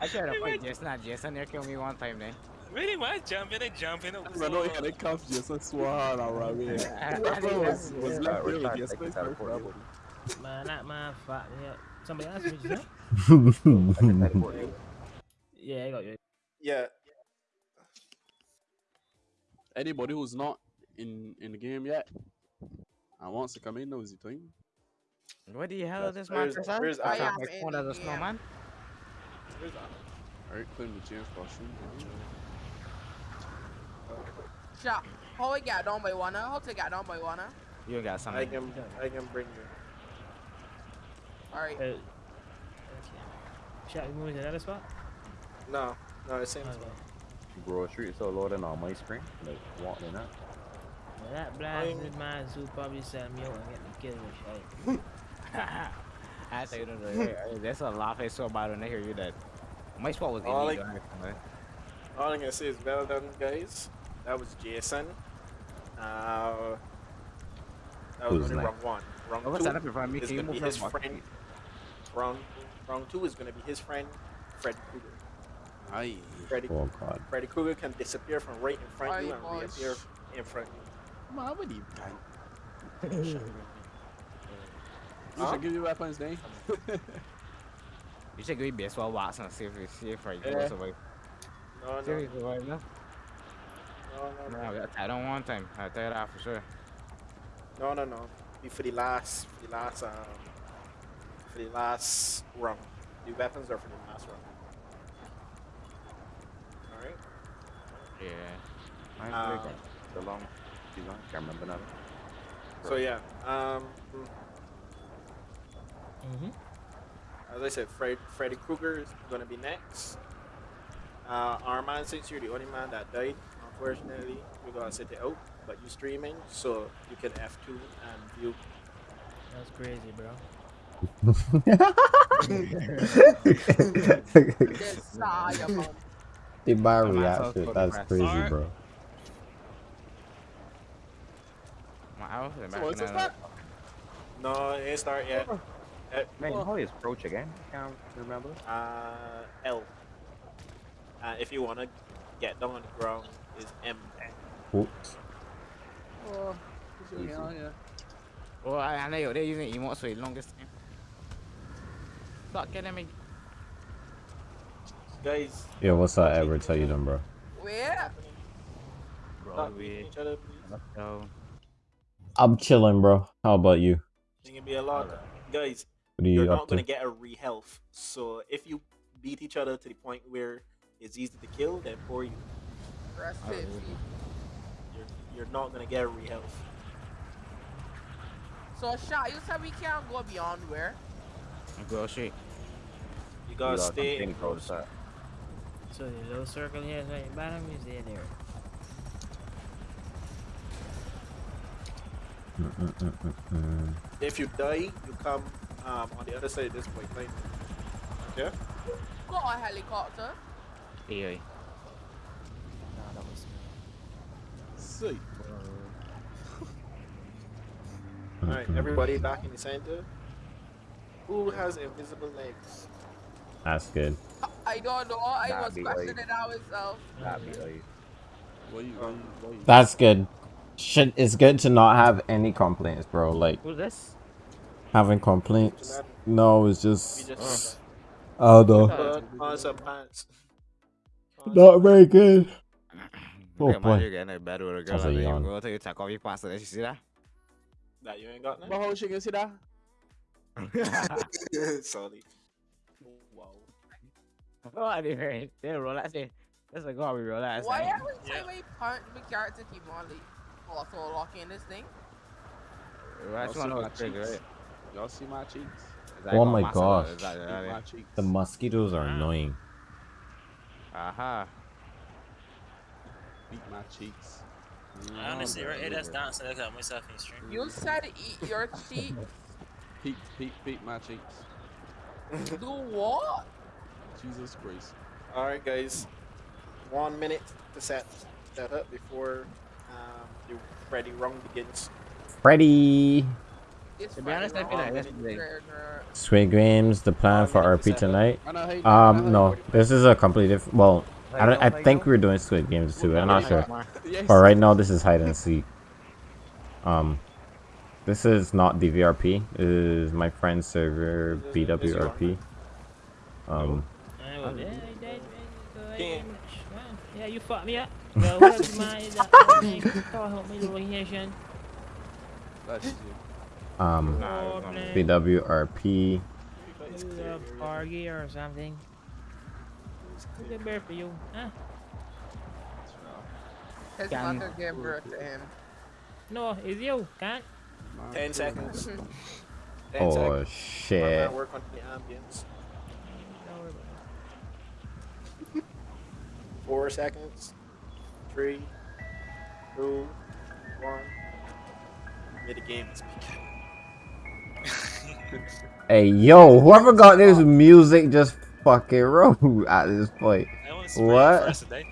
I tried to fight Jason and Jason there killed me one time then. really might jump in and jump in. I know he had a cuff Jason swore hard around me. I- I That think was, that's- was yeah. left there with Jason. take this out Man, that man fuck me up. Somebody asked me, just Yeah, I got you. Yeah. Anybody who's not in in the game yet and wants to come in knows the time. What the hell is this man Where's- where's I Adam? am my phone as a snowman. Where's that? Alright, put him the James costume. Shot. How we got down by one? How to get down by one? You got something. I something. can, I can bring you. Alright. Uh, okay. Shot, you moving to another spot? No, no, the same Okay. spot. Bro, street so loading on my screen. Like, walking up. Well, that blasted man who probably sent me out and get me killed with shit. I tell you the truth, hey, That's a laugh is so bad when they hear you that. My spot was All I- illegal. man. All I'm gonna say is well done, guys. That was Jason. Uh, that was Who's only next? round one. Round Over two stand up in front of me. is Can you gonna be move his from friend. Round round two is gonna be his friend, Fred Krueger. Aye. Freddy, Oh god. Freddy Krueger can disappear from right in front of you and boss. reappear in front of you. Man, what do you can? You Huh? should give you weapons, name. You should give me baseball bats and see if you see if I can Yeah. survive. No, See if no, you survive, no? no, no, No, I got tied on one time. I'll tell you that for sure. no, no, no. Be for the last, for the last, um, for the last round. The weapons are for the last round. All right. Yeah. I Um, so long. Too long. Can't remember now. So yeah, um, Mm-hmm. As I said, Fred, Freddy Krueger is gonna be next. Uh, Armand, since you're the only man that died, unfortunately, we're gonna sit it out. But you're streaming, so you can F2 and view. That's crazy, bro. Desire, man. the bar My man's also reaction, that's crazy, Alright. bro. My So what's this that? No, it ain't start yet. Man, how is approach again? I Can't remember. Uh, L. Uh, if you wanna get down on the ground, is M. Oops. Oh, this is- yeah, yeah. Oh, I, I know they're using emotes for the longest time. Stop kidding me. Guys, Yo, what's up, Edwards? How you doing, bro? Where? stop beating each other, please. I'm chilling, bro. How about you? It can be a lot. Guys, What are you're not gonna get a re-health. So if you beat each other to the point where it's easy to kill, then for you, Rest Oh, you're you're not gonna get a re-health. So, Shot, you said we can't go beyond where? I go straight. You gotta got stay in close close. up. So the little circle here is right bottom is there there. Mm-mm-mm-mm. If you die, you come um, on the other side of this point line. Yeah. Got a helicopter. Hey, Nah, that was Sweet. All right, Mhm. everybody back in the center. Who has invisible legs? That's good. I don't know. I That'd was be like- questioning that myself. That'd be like. What you, what you? That's good. Should it's good to not have any complaints, bro. Like Who's this? Having complaints. No, it's We just just oh no, put on some pants. Not very good. Oh, Look boy. you getting in bed with a girl Sounds and like then yawn. you go take off your pants and then you see that? That you ain't got But none. how she can see that? Sorry. Wow. oh, I didn't hear it. They relax it. That's like, oh, we relax. Why eh? every Yeah. time I punch, my character keep on like auto locking this thing? Relax, Y'all you see wanna my go trigger cheeks? It. Y'all see my cheeks? Oh got my gosh. Is that, that, my cheeks. The mosquitoes are Wow. annoying. Aha. Beat my cheeks. I honestly, right here, that's down. dancing. Look at myself in stream. You said eat your cheek. Peek, peek, peek my cheeks. Do what? Jesus Christ. All right, guys. One minute to set set up before um, the Freddy round begins. Freddy. It's To be honest, I feel like Friday, yesterday. Trigger. Squid Games, the plan for RP tonight. I know how you- I know how Um, no, this is a completely different. Well, I, don't, I think we're doing Squid Games too. I'm not sure. But right now, this is hide and seek. Um, this is not DVRP. This is my friend's server This is- this is your BWRP. Um, I was, yeah, I did, man. Go ahead, Yeah. you fucked me up. Well, what's my that thing? Help me location. That's you. Nah, it's not man. BWRP. Everybody's You clear a area. bargain or something. Good bear for you, huh? His Can- mother gave birth to him. No, it's you, can't. Ten seconds. man. Ten Oh seconds. My shit! man work on the ambience. Don't worry about Four seconds. Three. Two. One. Mid the game is beginning. Hey yo, whoever got this music just fucking wrote at this point. I want to spray What? first today.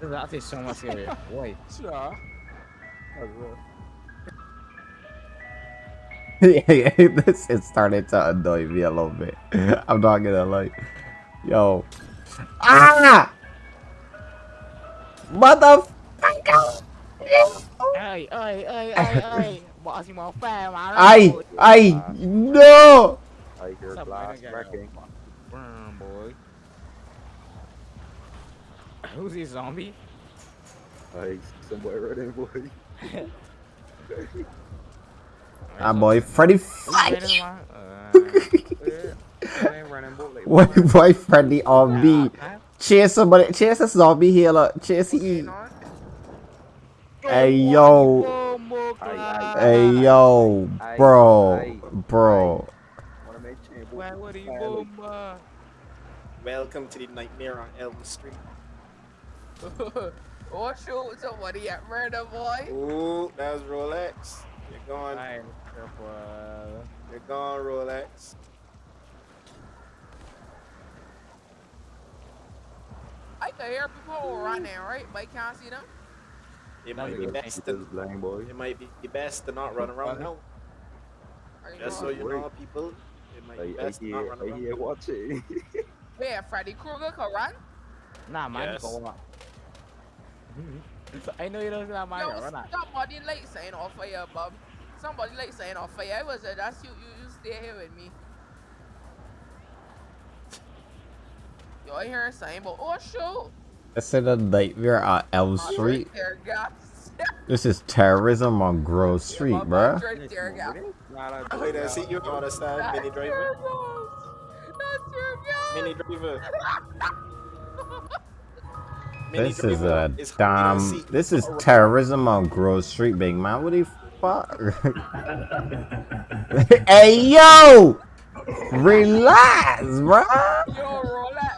This is actually so much serious. Boy. Sure. That's real. yeah, this is starting to annoy me a little bit. I'm not gonna lie. Yo, Ah! Mother. Ơi ơi ơi ơi ơi Bỏ xì mò phè mà Ai, ai, no! Tiger Sắp glass wrecking. Brown boy Who's this zombie? Hey, somebody running, boy. Ah, boy, Freddy. Who's Fuck. running around? Uh, They ain't running, boy. Like, Why, why Freddy on me? huh? Chase somebody, chase a zombie here, look. Chase E. Hey, yo. Hey, yo. Bro. Bro. Wanna make change, boy. Why would he Family. boom? Welcome to the nightmare on Elm Street. oh shoot, somebody at murder boy. Ooh, that was Rolex. You're gone. Ay, careful. You're gone, Rolex. I can hear people running, right? But I can't see them. It might be best to, lame, boy. it might be best to not run around now. Just so going? you know, people, it might be best to not run around. yeah, watch it. Freddy Krueger can run? Nah, man, Yes. go on. I know you don't know my Yo, run out. somebody like saying off fire, Bob. Somebody like saying off fire. I was uh, that's you, you. You stay here with me. Yo, I hear a sign, but oh shoot! I said a nightmare on Elm Street. This is terrorism on Grove Street, bruh. Right there, gas. Nah, nah, Wait, I see you understand, That's Mini Driver. That's your gas. Mini Driver. This is a is damn. This is terrorism on Grove Street, big man. What the fuck? hey yo, relax, bruh. Yo, Rolex, Rolex die from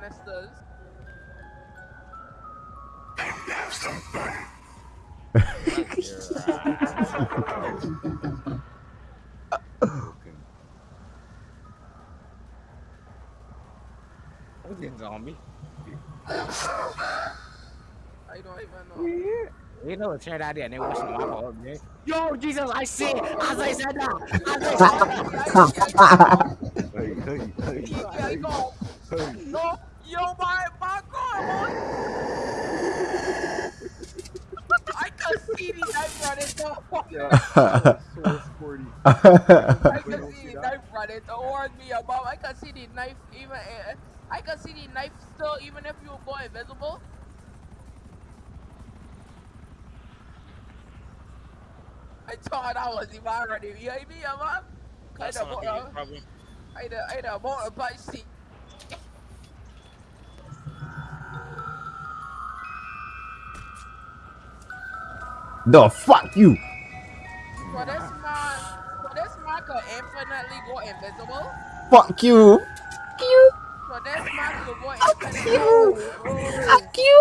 gas canisters. Who's this zombie? I don't even know. You know, it turned out there and they watching my fault, man. Yo, Jesus, I see it. As I said that. As I said that. Hey, hey, hey, Yeah, I go. hey. No, yo, my, my God, boy. I can see the knife running down. Yeah, so sporty. I can see see the knife running towards me, above. I can see the knife even. eh, I can see the knife still, even if you go invisible. I thought I was even already behind me, yeah, man. That's Kinda not more- a big problem. I had a, I had a mountain bike seat. The fuck you. So this man, so this man could infinitely go invisible. Fuck you. You. So this man could go Fuck you. Fuck you.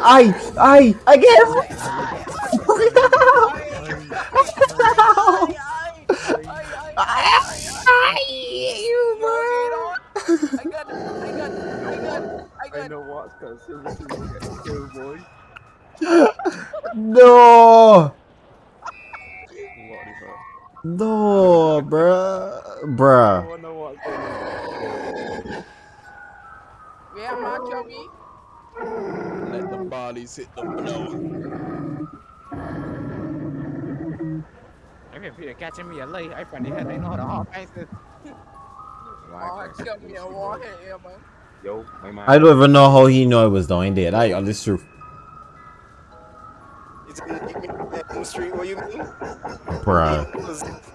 I, I, again. No. What is that? No, bruh. I Bruh. wanna know what's going on. Yeah, man, kill me. Let the bodies hit the floor. I mean, Peter catching me a late. I find the head. They know how to hop. I said. Oh, kill me and walk in here, man. Yo, my man. I don't even know how he know I was doing that. I, this true. Elm Street, what you mean? Bruh.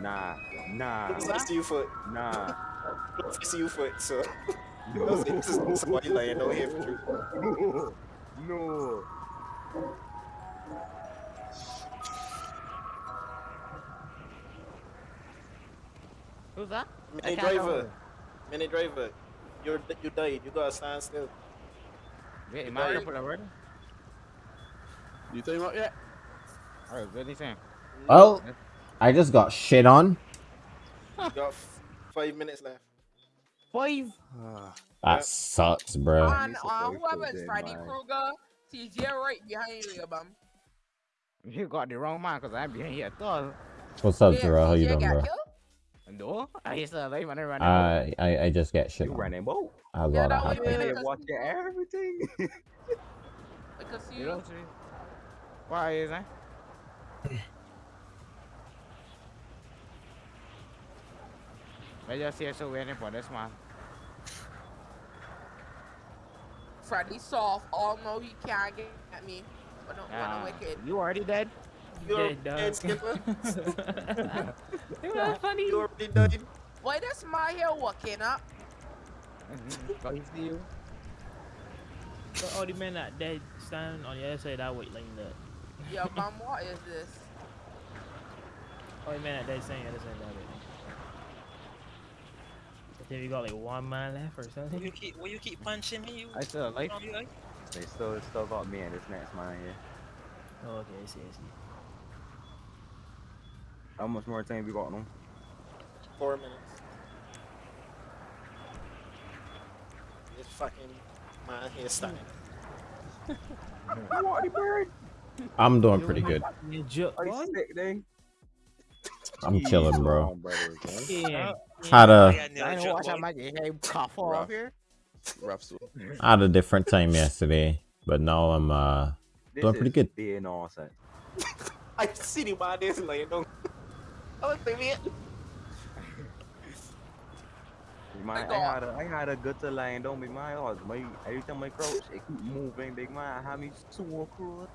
Nah, nah, Close to you foot. nah. Close to you foot, so. No, This is somebody lying down here for true. no, no. Who's that? I Mini driver. Mini driver. You're you died. You gotta stand still. Wait, am I gonna put a? You think about yet? Alright, what are you saying? Well, I just got shit on. You got five minutes left. Five. That sucks, bro. And He's uh, whoever's Freddy man. Krueger, TJ right behind you, bum. You got the wrong man, cause I'm behind here at all. What's up, Yeah, Terrell? How you doing, bro? killed? No, I used to like when I run. I I I just get shit. You on. running boat. A Yeah, lot that of was happening. really- Hey, because- watch your everything. Because you you, know, see? Why is that? I just here so waiting for this man. Freddy soft, oh, all know he can't get at me. But don't wanna wicked. you already dead? You're Dead, dog. dead, Skipper. it was funny. You already died. Why this my here walking up? Mm-hmm. Got you. But all the men that dead standing on the other side of that weight line there. Yo, mom, what is this? All the men that dead standing on the other side of that weight line. I think we got like one man left or Will something. you keep will you keep punching me? You I still alive. zombie guy? they still still got me and this next man here. Oh, okay, I see, I see. How much more time we got on them? Four minutes. This fucking man here starting. What the bird? I'm doing pretty good. Are you sick, thing? I'm chilling, bro. Yeah. Had I a got nailed I know joke, watch boy. how much hair cough off Rough. here. Rough so. had a different time yesterday, but now I'm uh Doing pretty good. Being nonsense. I see the man there laying down. I was thinking it. Man, I had a, I had a good to line don't be my odds. My every time I crouch, it keep moving. Big man, I have me so cruel.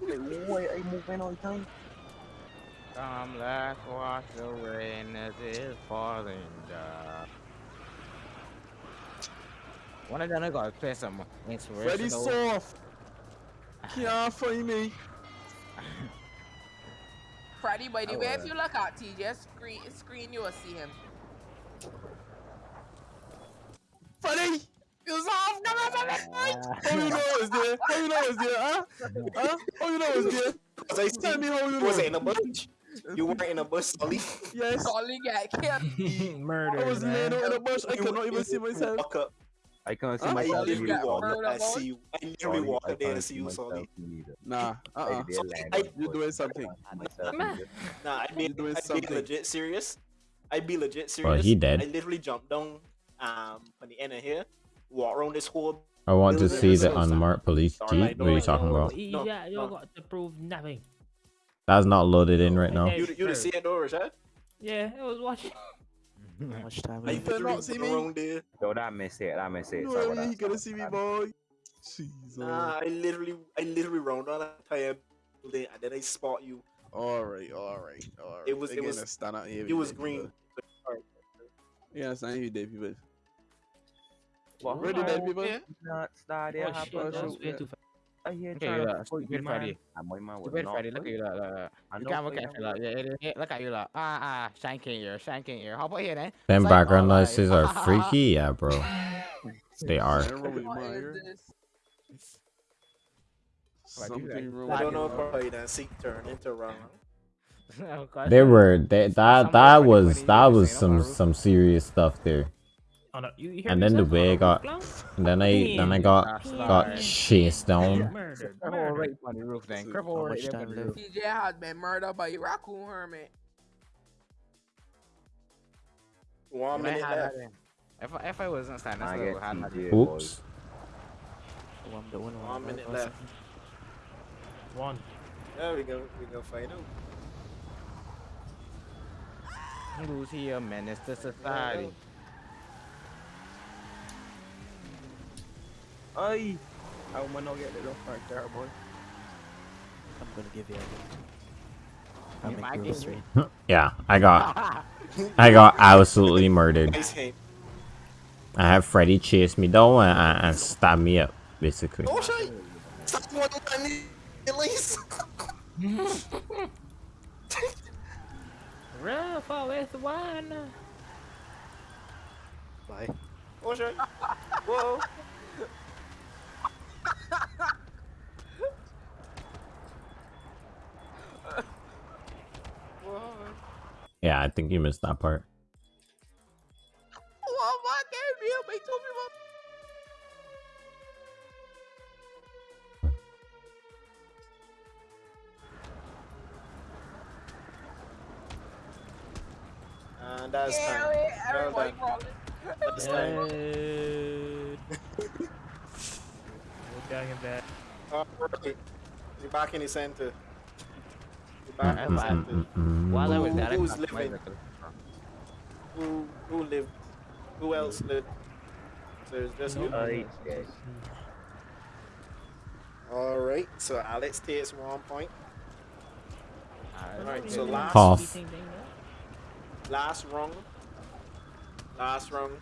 Like, why I moving all the time? Come, let's wash the rain as it's falling down. One of them I gotta play some Freddy inspirational. soft. Can't find me. Freddy, by the Oh, way, if you look at TJ screen, screen, you will see him. Freddy! You soft. Come on, come on, Ah. How you know it's there? How you know it's there? Huh? Huh? How you know it's there? Cause I Tell me how you you was know. in a bush. You weren't in a bush, Sully. Yes. Solly get killed. Murder. I was laying out in a bush. I cannot even see myself. Walk up. I can't see Huh? I myself. Solly literally walk up. I see you. I literally Sorry, walk I up there can't to see you, myself Sully. Nah. Uh I uh did I- You're doing something. can't see myself Man. either. Nah, I be, You're doing I be legit serious. I'd be legit serious. Well, he dead. I literally jumped down um on the end of here, walk around this whole. I want to see the unmarked police Sorry, jeep. I What are you don't talking know. about? You No, got, you no. got to prove nothing. That's not loaded in right now. You you didn't see it though, Rashad? Yeah, I was watching. How much time I You better literally not see went me. around there. Yo, that miss it. That miss it. No Sorry, way that- gonna see me, boy. Jesus. Nah, I literally I literally round on that tire building and then I spot you. All right, all right, all right. It was- it was- stand out here. It was green. Yeah, it's not here, with dead people. What? Where the dead people? Yeah. Not start there. Oh shit, bro, that bro. was way too fast. I hear Okay, trying yeah, stupid me, man. Freddy. And my man Stupid Freddy, look at you, look, look, look. You can't look at you, look. Yeah, yeah, yeah, look at you, look. Ah, ah, shanking here, shanking here. How about here, then? Them background alright. noises are freaky, yeah, bro. They are. Something wrong with What my is ear. this? What do you Something wrong I don't know if ear. probably that seek turn into wrong. Oh, They were they, that that was that was some some serious stuff there. And then the say? way I got and then I then I got That's got chased down. Murdered. Cripple Murdered. right on the roof, then. So, Cripple how right much up on time the left? roof. TJ has been murdered by a raccoon hermit. One minute left. If I, if I wasn't standing I still, get I had that. TJ, Oops. I'm the winner. One minute left. One. There we go. We go find out. Who's here, menace to society? Ay! I want to get the little right there, boy. I'm gonna give you a I'll You make might you give straight. Yeah, I got I got absolutely murdered. I have Freddy chase me down and, and, and stab me up, basically. Oh shit! Stop one at least. Run with one. Bye. Oh shit! Whoa! yeah, I think you missed that part. And that's yeah, time. Well done. That's time. We're oh, back in back. You're back in mm, the mm, center. You're back in the center. While I was Who- there, I who's living? Who who lived? Who else lived? So it's just you. All right. All right. so Alex takes one point. Alright, so last Cough. last round. Last round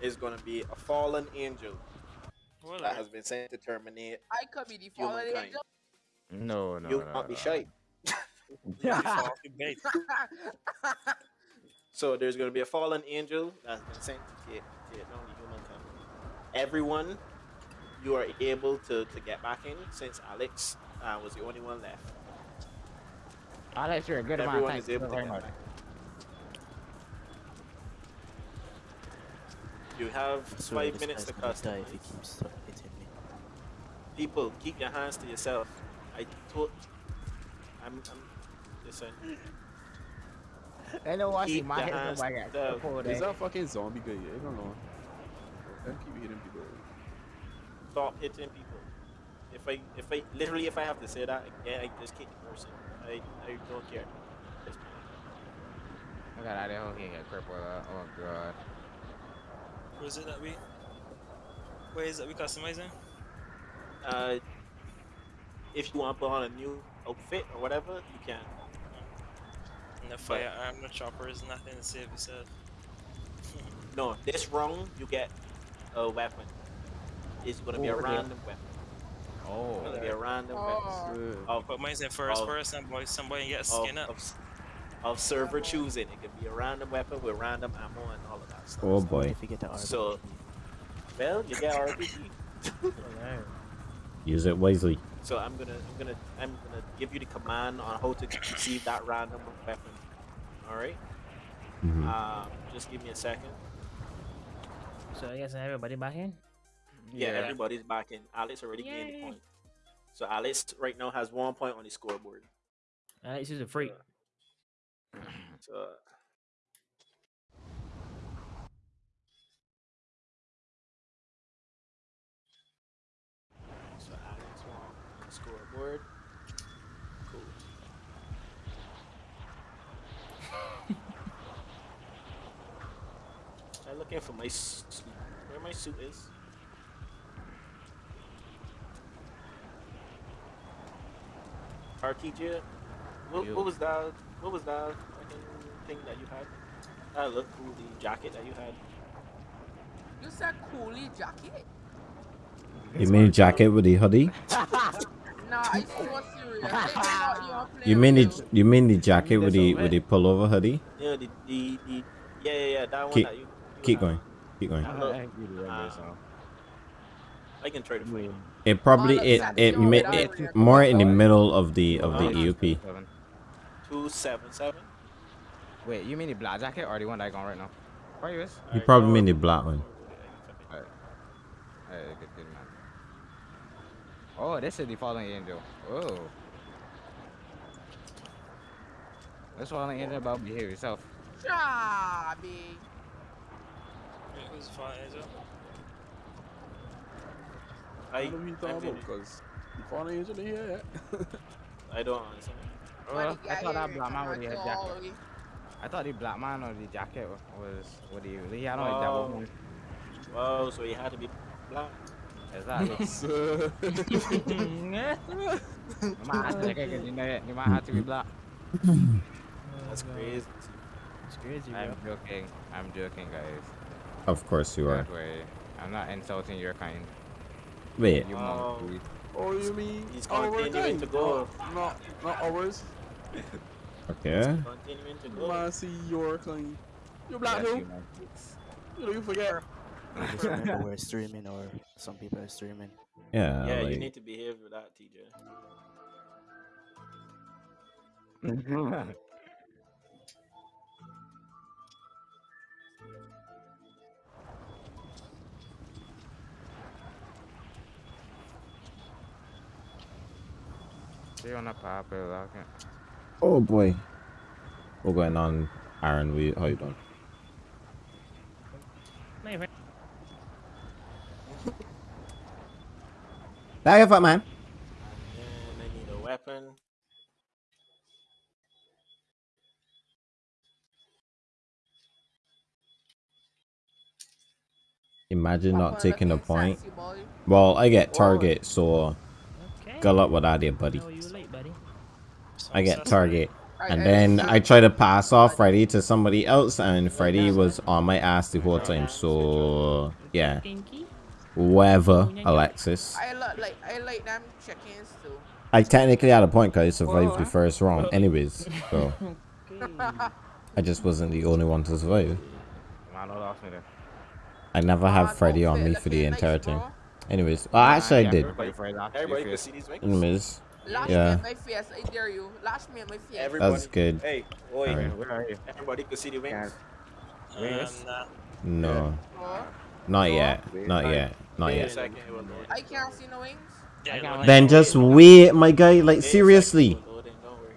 is gonna be a fallen angel Well, that has been sent to terminate. I could be the fallen Humankind. angel. No, no, you no. can't be no. shy. So there's gonna be a fallen angel that's been sent to take, take down the humankind. Everyone, you are able to, to get back in since Alex uh, was the only one left. Alex, you're a good amount. Everyone Thank is you able to get back. You have I swear five this minutes to guy's gonna die if he keeps hitting me. People, keep your hands to yourself. I told. I'm. I'm listen. I know what Keep my your head hands my God. down. Before that. fucking zombie guy. I don't know. Don't keep hitting people. Stop hitting people. If I, if I, literally, if I have to say that again, I just kick the person. I, I don't care. I got out of here. He got crippled. uh, Oh god. Where is it that we? Where is it we customizing? Uh, if you want to put on a new outfit or whatever, you can. And the firearm, the chopper is nothing to save yourself. No, this round you get a weapon. It's gonna be a Oh, okay. random weapon. It's Oh. gonna be a random Oh. weapon. Of, But mine's in first of- person, boy. Somebody get of, skin up. of, s- of server choosing. It could be a random weapon with random ammo and all of that stuff. Oh What boy. if you get the RPG? So- Well, you get RPG. Use it wisely. So I'm gonna, I'm gonna, I'm gonna give you the command on how to receive that random weapon. All right. Mhm. Um, just give me a second. So I guess everybody back in. Yeah, everybody's back in. Alex already gained a point. So Alex right now has one point on the scoreboard. Alex is a freak. So uh, So Alex the scoreboard. Cool. I'm looking for my suit. Where my suit is. RTJ, what, what was that? What was that fucking thing that you had? That looked cool. The jacket that you had. You said coolie jacket? You mean jacket with the hoodie? Nah, I so serious. They cannot even You mean the you. you mean the jacket with the with the pullover hoodie? Yeah, the the, the yeah yeah yeah that one Keep- that you. you Keep have. going. Keep going. I Look, think you do uh. I can try to find it. It probably Oh, it that's it, exactly mi- what I it more in the middle of the of the. EUP. Seven. Two seven seven. Wait, you mean the black jacket or the one that I got right now? Where you is? You Alright, probably no, mean the black one. Hey, good, good man. Oh, this is the fallen angel. Oh. This fallen angel about behave yourself. Jobby. Wait, who's the fire angel? I I don't know what you I, thought about because the fallen angel in here. I don't understand. Oh, When he I thought that here, black man with the right head to all jacket. I thought the black man or the jacket was what do you? He had on a Oh. double moon. Wow, so he had to be black. Exactly. So, you might have to, okay, 'cause you know that you might have to be black. That's crazy. It's crazy, I'm bro. joking. I'm joking, guys. Of course you are. Don't. I'm not insulting your kind. Wait, You Oh. oh, you mean He's our continuing kind? to go. Not, not ours. Okay. Continuing to You go. wanna see your kind? You black Yes, too? you monkeys. You know, you forget. Just remember we're streaming or some people are streaming. Yeah, Yeah, you need to behave with that, TJ. See you on the popular. Okay. Oh boy. What's going on, Aaron? We how you doing? My friend. Back up, man. And I need a weapon. Imagine not taking a point. Well, I get Whoa. target, so Okay. good luck with that, there, buddy. Know you late, buddy. I get target. And then I try to pass off Freddy to somebody else, and Freddy was on my ass the whole time. So yeah, Kinky. whatever, Alexis. I like I like them chickens too. I technically had a point because I survived the first round, anyways. So I just wasn't the only one to survive. Man, no lost me there. I never have Freddy on me for the entire nice, thing. Anyways, well, actually I did. Everybody afraid after Everybody your can face. see these wings. Anyways, Lash Yeah. me at my face, I dare you. Lash me at my face. Everybody. That's good. Hey, boy. Alright. Where are you? Everybody can see the wings. Um, Wings? nah. no, Oh, not yet, not yet, not Wait a yet. second, it will load. I can't see no wings. Yeah, I got look, Then just wait, my guy. Like Wait seriously, it will load in, don't worry.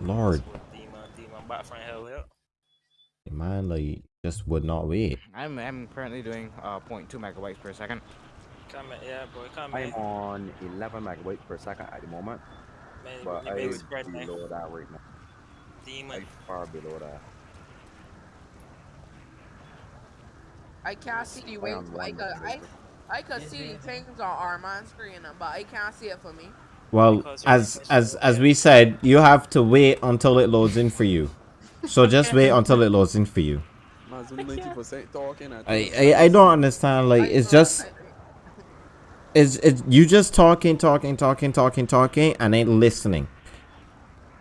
Lord, Demon, demon, back from hell, yeah. man, like just would not wait. I'm I'm currently doing uh 0.2 megabytes per second. Come yeah, boy, come I'm in. on 11 megabytes per second at the moment, Man, but I big would spread, man. below that right now. Demon. Like far below that. I can't see the I wings. I could, I, megabyte. I could see the things on Armand's screen, but I can't see it for me. Well, as as as we said, you have to wait until it loads in for you. So just wait until it loads in for you. Man's only 90% talking. and I I, I don't understand. Like it's just I- it's it's you just talking, talking, talking, talking, talking, and ain't listening.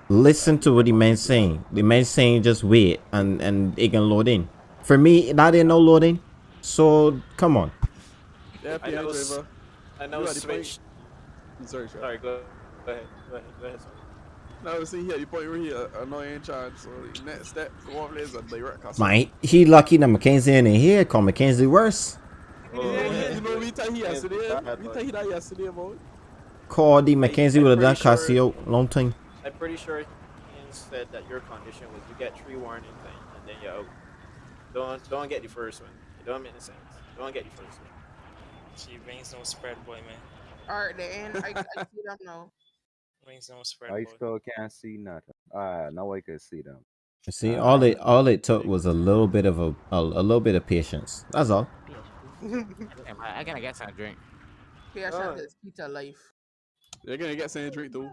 Listen to what the man's saying. The man's saying just wait and and it can load in. For me, that ain't no loading. So come on. Yeah, I know. I know You the switch. Sorry, sir. Sorry, go, go ahead. Go ahead. Go ahead. Sorry. Now, see here, you point right here, uh, annoying chance. So, next step, go over there is a direct customer. Mate, he lucky that Mackenzie ain't in here. Call Mackenzie worse. Yeah, you know, we tell he yesterday. We boy. tell yesterday, boy. Call the Mackenzie I'm would have done sure- Casio long time. I'm pretty sure he said that your condition was you get three warning thing and then you're out. Don't don't get the first one. It don't make any sense. Don't get the first one. She wings no spread, boy, man. Alright, the end. I, I see them now. Wings no spread, I boy. still can't see nothing. Ah, now I can see them. See, all it all it took was a little bit of a a, a little bit of patience. That's all. Damn, I, I gotta get some drink. Patience Oh. is key to life. They're gonna get some drink too.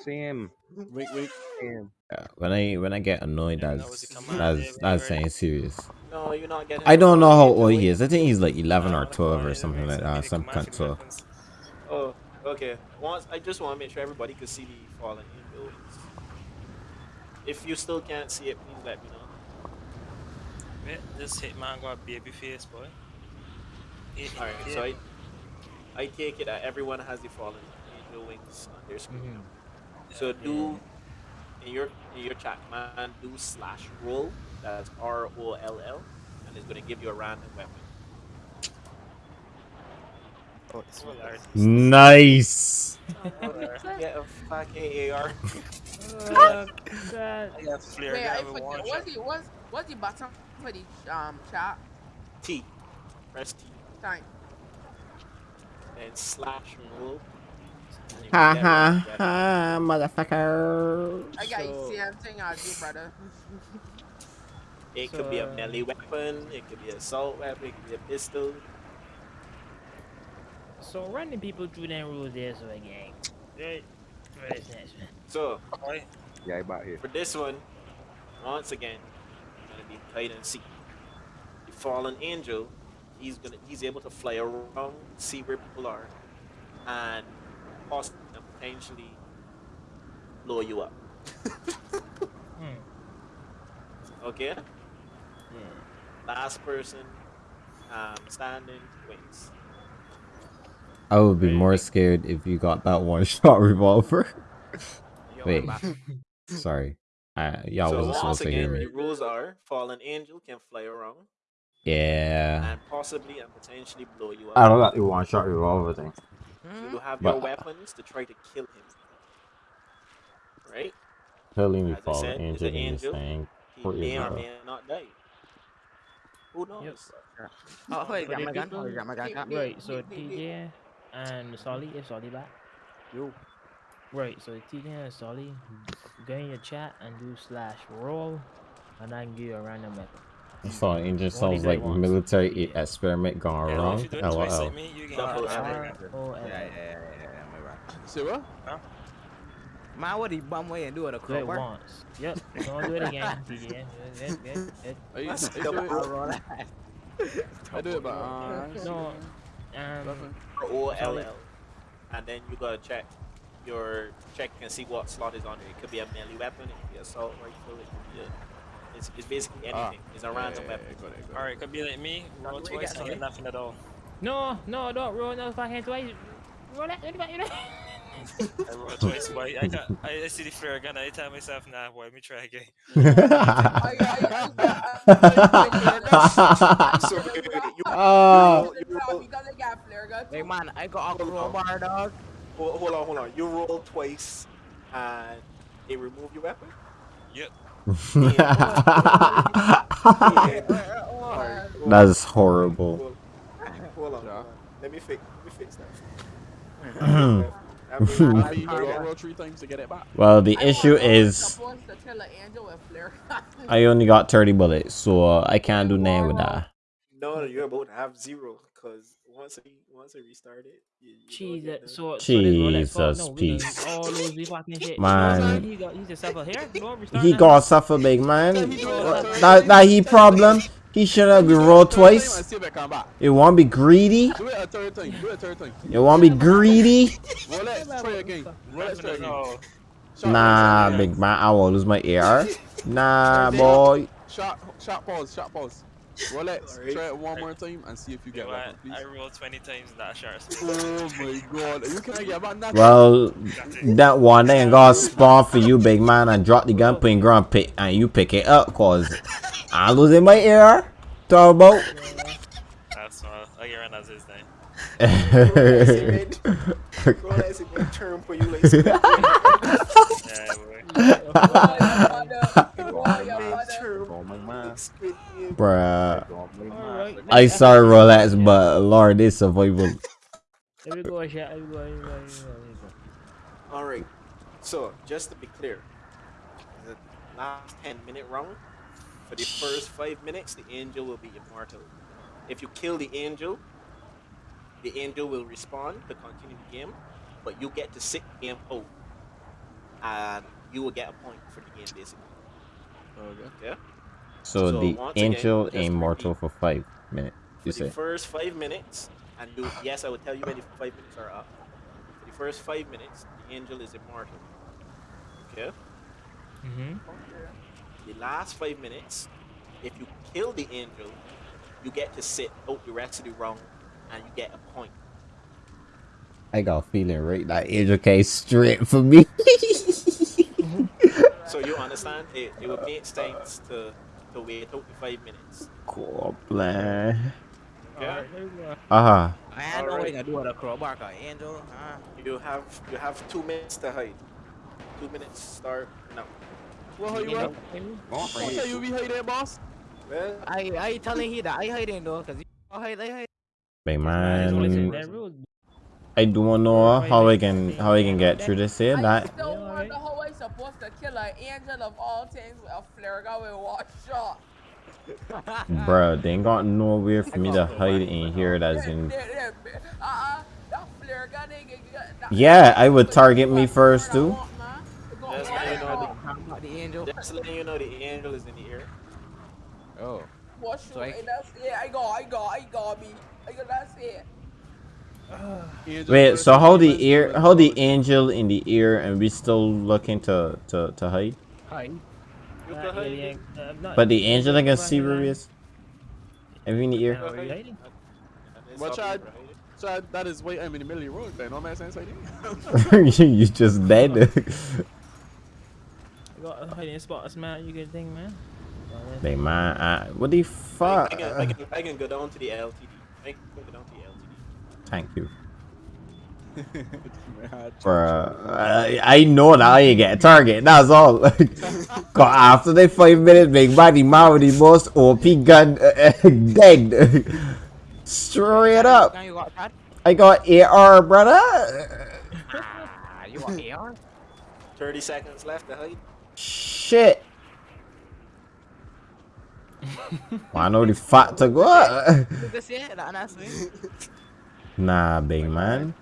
Same. Wink, wink. Same. Yeah, when I when I get annoyed, Yeah, that that's was that's that's saying serious. No, you're not getting. I don't know how old he is. I think he's like eleven Nah, or the twelve or something like that. need Some kind of. for Oh, okay. Once I just want to make sure everybody can see the fallen angel wings. If you still can't see it, please let me know. Wait, this hitman got baby face, boy. Hit Alright, with so I. I take it that everyone has the fallen angel wings on their screen. Mm-hmm. So do in your in your chat man do slash roll. That's R O L L, and it's gonna give you a random weapon. Oh, this one. Lord. nice. Get a fucking AR. God. I got flare Wait, I forget. What's the what's what's the button for the um chat? T. Press T. Time. Then slash roll. and you Ha ha ha, motherfucker. I got So- the same thing as you, brother. It could be a melee weapon, it could be an assault weapon, it could be a pistol. So running people through them rules there, so again. Right. For this next one. So Boy, Yeah, I about here. for this one, once again, gonna be hide and seek. The fallen angel, he's gonna he's able to fly around, see where people are, and possibly and potentially blow you up. Hmm. Okay? Yeah. Last person um, standing wins. I would be more scared if you got that one shot revolver. Wait. Sorry. I, y'all so wasn't once supposed to hear again, me. the rules are fallen angel can fly around Yeah. and possibly and potentially blow you up. I don't got the one shot revolver thing. So Hmm? you have But- your weapons to try to kill him. Right? Telling me As I fallen said, it's angel in this thing. He What may is or that? may not die. Who knows? Oh, hold it, For got my gun. people- Hold got my gun. got- Right, so TJ and Solly, if Solly back. You. Right, so TJ and Solly, go in your chat and do slash roll, and I can give you a random weapon. So it just Only sounds like want. military e- experiment gone Yeah, wrong. if you do it twice LOL. like me, you get Double a L. weapon. R O Yeah, L. yeah, yeah, yeah, yeah, my bad. Say what? Man, what he bum way and do it a Do it crowbar? once. Yep, don't do it again, TJ. Good, good, good. I, I, That's do double it, I'll that. I do it, but uh, No, um, O L L, and then you gotta check your check and see what slot is on it. It could be a melee weapon, it could be assault rifle, it could be a, it's, it's basically Ah. anything. It's a random yeah, weapon. yeah, got it, got it. Alright, could be like me, roll Where twice got and get nothing at all. no, no, don't roll no fucking twice. Roll it, roll that, roll that. I roll twice, boy. I got, I, I see the flare gun, I tell myself, nah, boy, let me try again. I, I, So you, you, Ah. roll- you roll, because I got flare gun. Hey man, I got a crowbar, dog. hold, hold on, hold on. You roll twice, and it remove your weapon. Yep. Alright, That's horrible. Hold, hold on, Yeah. hold on. Let me fix. Let me fix that. I I mean, mean, you gotta roll three times to get it back. Well, the issue is supposed to kill an angel with flare gun. I only got 30 bullets, so uh, I can't do nothing with that. no, you're about to have zero because once I once I restart it, you, you Jeez, don't get that, the- so, so this Rolex fault? Jesus, no, peace. all lose shit. Man. he got, he's a suffer here. No, He now. got suffer big man. He do it a third That that he problem. He should have been rolled Do it a third time and twice. it come back. You want to be greedy? It a third time. Do it a third time. You want to be greedy? Rolex, try again. Rolex, try again. No. Shot, Nah, big man. I will lose my ear. Nah, boy. Shot, shot pause, shot pause. Rolex, Alright. try it one more time and see if you You get know back, please. I rolled 20 times that shot. Oh my god, you can't get back nothing. Well, that one ain't gonna spawn for you, big man, and drop the gun, put in ground, pick, and you pick it up, cause I'm losing my ear. Talk about. That's small. I'll get rid of his name. Rolex is gonna turn for you like spit. Yeah, boy. My man. Bruh. Oh my man. Alright. I sorry, Rolex, but Lord, this survival. There we go, shot. There we go, there we go, there we go, there we go. All right. So just to be clear, the last ten minute round. For the first five minutes, the angel will be immortal. If you kill the angel, the angel will respond to continue the game, but you get to sit the game out, and you will get a point for the game basically. Okay. Yeah. So, So the once again, angel just to immortal for five minutes. You For the say? first five minutes, and do yes, I will tell you when the five minutes are up. For the first five minutes, the angel is immortal. Okay. Mhm. The last five minutes, if you kill the angel, you get to sit out the rest of the round, and you get a point. I got a feeling right that angel came straight for me. So you understand? It, it would make sense to to wait out the five minutes. cool, man. Okay. Alright, there we go. Uh huh. I ain't know what Alright. you gonna do with a crowbar, cause angel, huh? You have you have two minutes to hide. Two minutes start now. Well, how you You at? know, I'll it. you be hiding, boss. Well, I I telling he that I hiding though, cause you hide, I hide. Big man, it's only man. that rules. I don't know how I can how I can get through this here. I That still Yeah, wonder how I supposed to kill an angel of all things with a flare gun with one shot. Bruh, they ain't got nowhere for me to hide in here that's in. Uh-uh, that flare gun ain't gonna get- that- Yeah, I would target me first, too. Just let you know Talking about the angel. just letting you know the angel is in the air. Oh. What So I- shoot? That's it. I got, I got, I got me. I got that's it. Angel Wait, so hold the angel ear, first, how the angel in the ear, and we still looking to to to hide? Hi. You can yeah, hide yeah, it. uh, not- But the angel I can Right see where line. he is. Every in the ear. Now, are you hiding? And then But stop Chad- So that is why I'm in the middle of the road. Then no man sense like you just dead. You got a hiding spots, man. You good thing, man. Well, then- Big man, I, what the fuck? I, can, I, can, I can go down to the LTD. I can go down to the LTD. Thank you. Bruh, I, I know that I ain't get a target. That's all. Cause after the five minutes, Big Buddy man with the most OP gun uh, dead. Straight up. Now you got Chad? I got AR, brother. Ah, you got AR? 30 seconds left to hide. Shit. I know the fat to go. This year, that honestly. Nah, big man.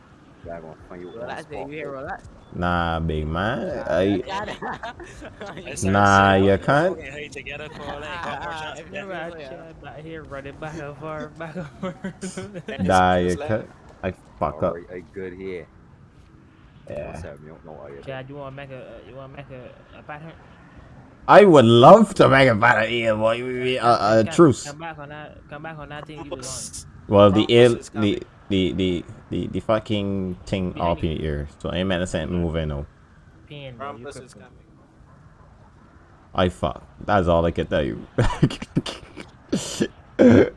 Y'all gonna find you one Relax, baby, relax. Nah, big man. I, I Nah, you "Oh, can't." fucking hate together, Cole. I ain't got more Ah, chance if to you get ride yeah. Chad back here running back and forth, back and forth. nah, you can't. I fuck up. Alright, I good here. Yeah. What's up? You don't know I Chad, you wanna make a uh, you wanna make a, a pattern? I would love to make a battle here, boy. We- we- A uh, truce. Come back on that. Come back on that thing you was Well, the Trumpus air, the, coming. The, the, the, the fucking thing Behind up in the air. So I'm meant to say moving now. on. Pin, bro. You Krampus is coming. I fuck. That's all I can tell you. I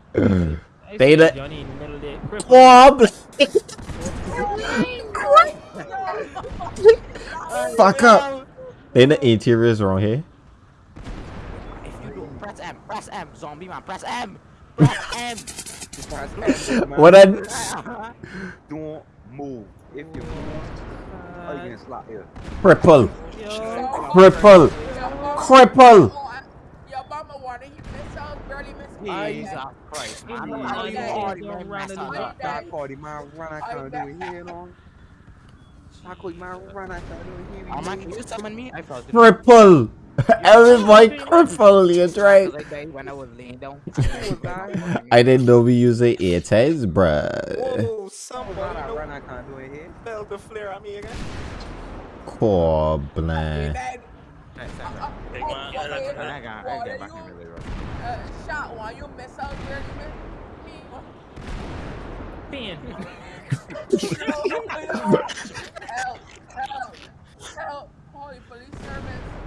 They see oh, the- Johnny in the middle there. crippled. Bob! fuck up. Then the interior is wrong here. If you do, press M, press M, zombie man, press M, press M. What I Don't move. If you move, oh, you getting slapped here. cripple, Yo, cripple, cripple. Yo, Mama wanna hit myself, girlie miss Jesus Christ, man. Yeah, How you yeah, party, yeah, man, round mess of up the that- That party, man, run, I can't do it here, no. I could, man, run, I can't do it here. Oh man, can you summon me? I felt it. Cripple. Everybody cripple, you right. Like that when I was laying down. I didn't know we use a air tags, bruh. Whoa, Run, somebody I no run, I can't do it here. fell the flare at me again. Cool, blah. Man, I I like- got, I get back in really rough. Uh, shot one, you miss out, girlie miss. pin. Help, help, help, holy police servants.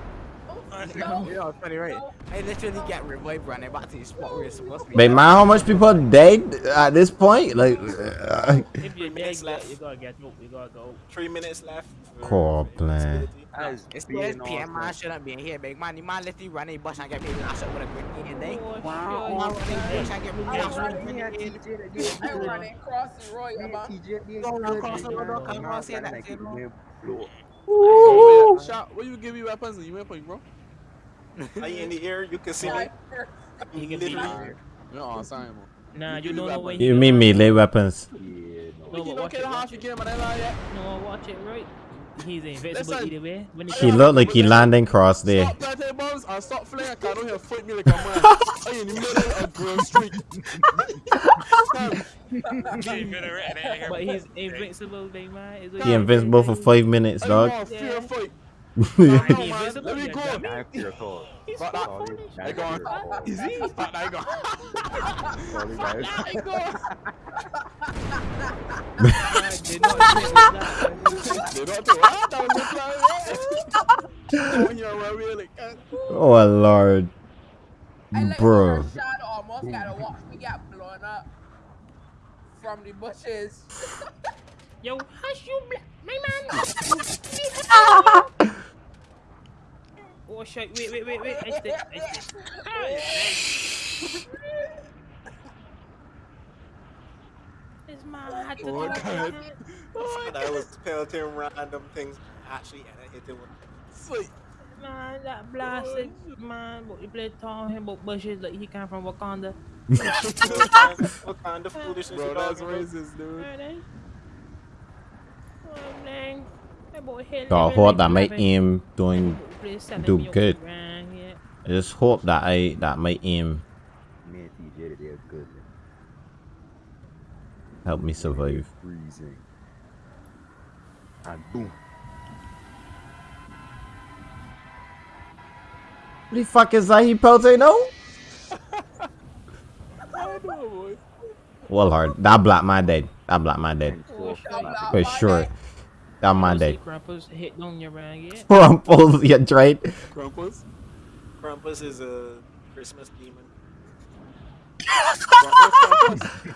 No. You it's funny, right? I literally get revived running back to the spot where it's supposed to be. But man, how much people dead at this point? Like, uh, If you're dead, minutes left. you gotta get up. You gotta go. Three minutes left. for Cool, man. visibility. That is It's being this PM man shouldn't be in here, big man. The man literally run a bush and get me lashed up with a grenade and they. Wow, shit. run a bush and get me lashed with a grenade. I run across the road, man. Go run across the road, don't come across here, that's it, no. Shot, what you give me weapons and you ain't point, bro? Are you in the air? You can see me. You can Literally. be. No, I'm sorry, man. Nah, You you don't know weapons. when you mean melee weapons? Yeah, no. No, you but don't watch it, watch it. get my name yet? No, watch it right. He's invincible Listen. either way. When he He looked like he landing cross there. Stop planting bombs and stop flaring. Cause I don't fight me like a man. I in the middle of Grove Street. Fam, Keep it written in here. But he's invincible, big man. He invincible for five minutes, I dog. want fair fight. Nah, No, he man, invincible, let me go. dummy. That's your call. But that, Sorry, I go. Is he? I go. I go. Nah, did not think of that. They don't do that was the plan. yeah. Down here where we like, uh, Oh lord, bro. Almost gotta watch me get blown up from the bushes. Yo, hush you, black, my man. oh shit! Wait, wait, wait, wait. I stay, I stay. It's my hat Oh, the God. And I was pelting random things. Actually, and I hit it with. sweet. Man, that blasted man, but he played talking about bushes like he come from Wakanda. what kind of foolishness Bro, that's talking about? racist, dude. Right, eh? Oh, dang. That boy hit God, living hope that my rabbit. aim doing do good. I just hope that I that my aim Me and TJ, they're good. help me survive. Freezing. And boom. What the fuck is that? He pelting no? I know, boy. Well hard. That black man dead. That black man dead. For sure on Monday. Grumpus hitting on your man yet? Grumpus, yeah, right? Grumpus? Grumpus is a Christmas demon. Grumpus, Grumpus?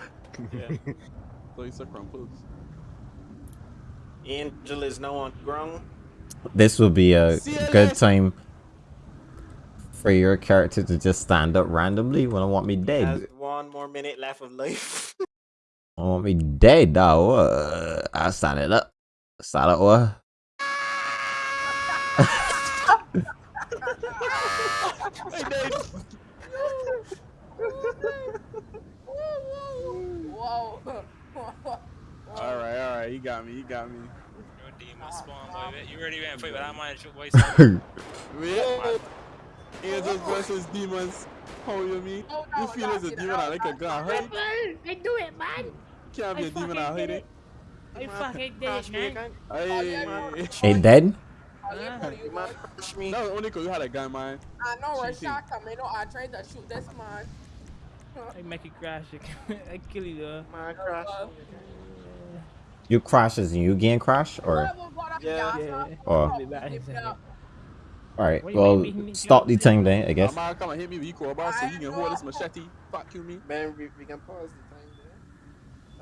yeah. So he's a Grumpus. Angel is no one grown. This would be a good time for your character to just stand up randomly when I want me dead. One more minute left of life. I want me dead, though. I'll stand it up. Stand up, what? Whoa. All right, all right. You got me. You got me. Your demon spawn, boy. You already went fight with that man, shoot, boy. Yeah. Angels versus demons. How you mean? Oh, You feel no, as a demon I like a no, gun, right? I do it, man. Can't be I a demon fucking out did here. it. You fucking dead, man. Ain't dead? Uh, no, only because you had a gun, man. I know where shot coming. No, I tried to shoot this man. I make it crash. I kill you, though. Man, crash. You crash as you gain crash, or? Yeah, yeah. Uh, oh. Or? Alright, well, stop the thing then, I guess. Man, come and hit me with your so you can hold this machete. Fuck you, me. Man, we can pause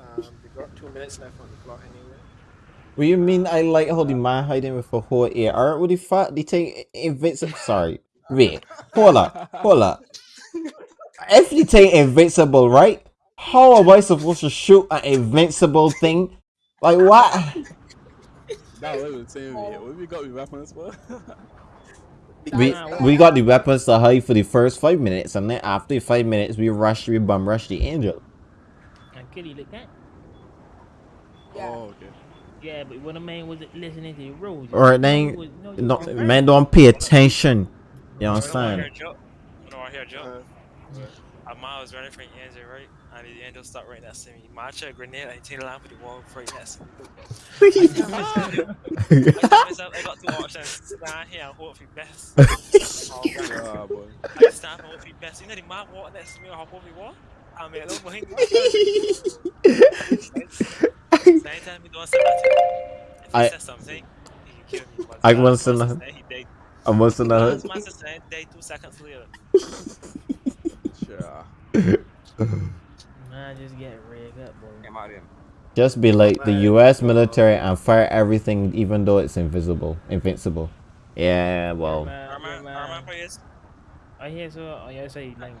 um, we got two minutes left on the clock anyway. What you mean I like holding my man hiding with a whole AR? What the fuck? They take invincible. Sorry. Wait. Hold up. Hold up. If they take invincible, right? How am I supposed to shoot an invincible thing? Like what? That was the same way. What we got with weapons, for? We we got the weapons to hide for the first five minutes, and then after five minutes, we rush, we bum rush the angel. I kill you like that. Yeah. Oh, okay. Yeah, but when a man wasn't listening to the rules. Or you then, was- no, no, man, don't pay attention. You I don't want to understand? hear a joke. I don't want to hear a joke. Uh, A was running from the angel, right? And the angel stopped right next to me. Man, I a grenade and he lamp with the wall right next to me. I told myself I got to watch and stand here and hope for the best. Oh, God. Ah, boy. I just stand and hope for the best. You know the man walk next to me and hop over the wall? I mean, I don't behind I. I was in the. I was in the. A day two seconds later. Man, just get rigged up, boy. Just be like the U.S. military and fire everything, even though it's invisible, invincible. Yeah, well. Arma, Arma, please. Oh, I hear so. I hear like,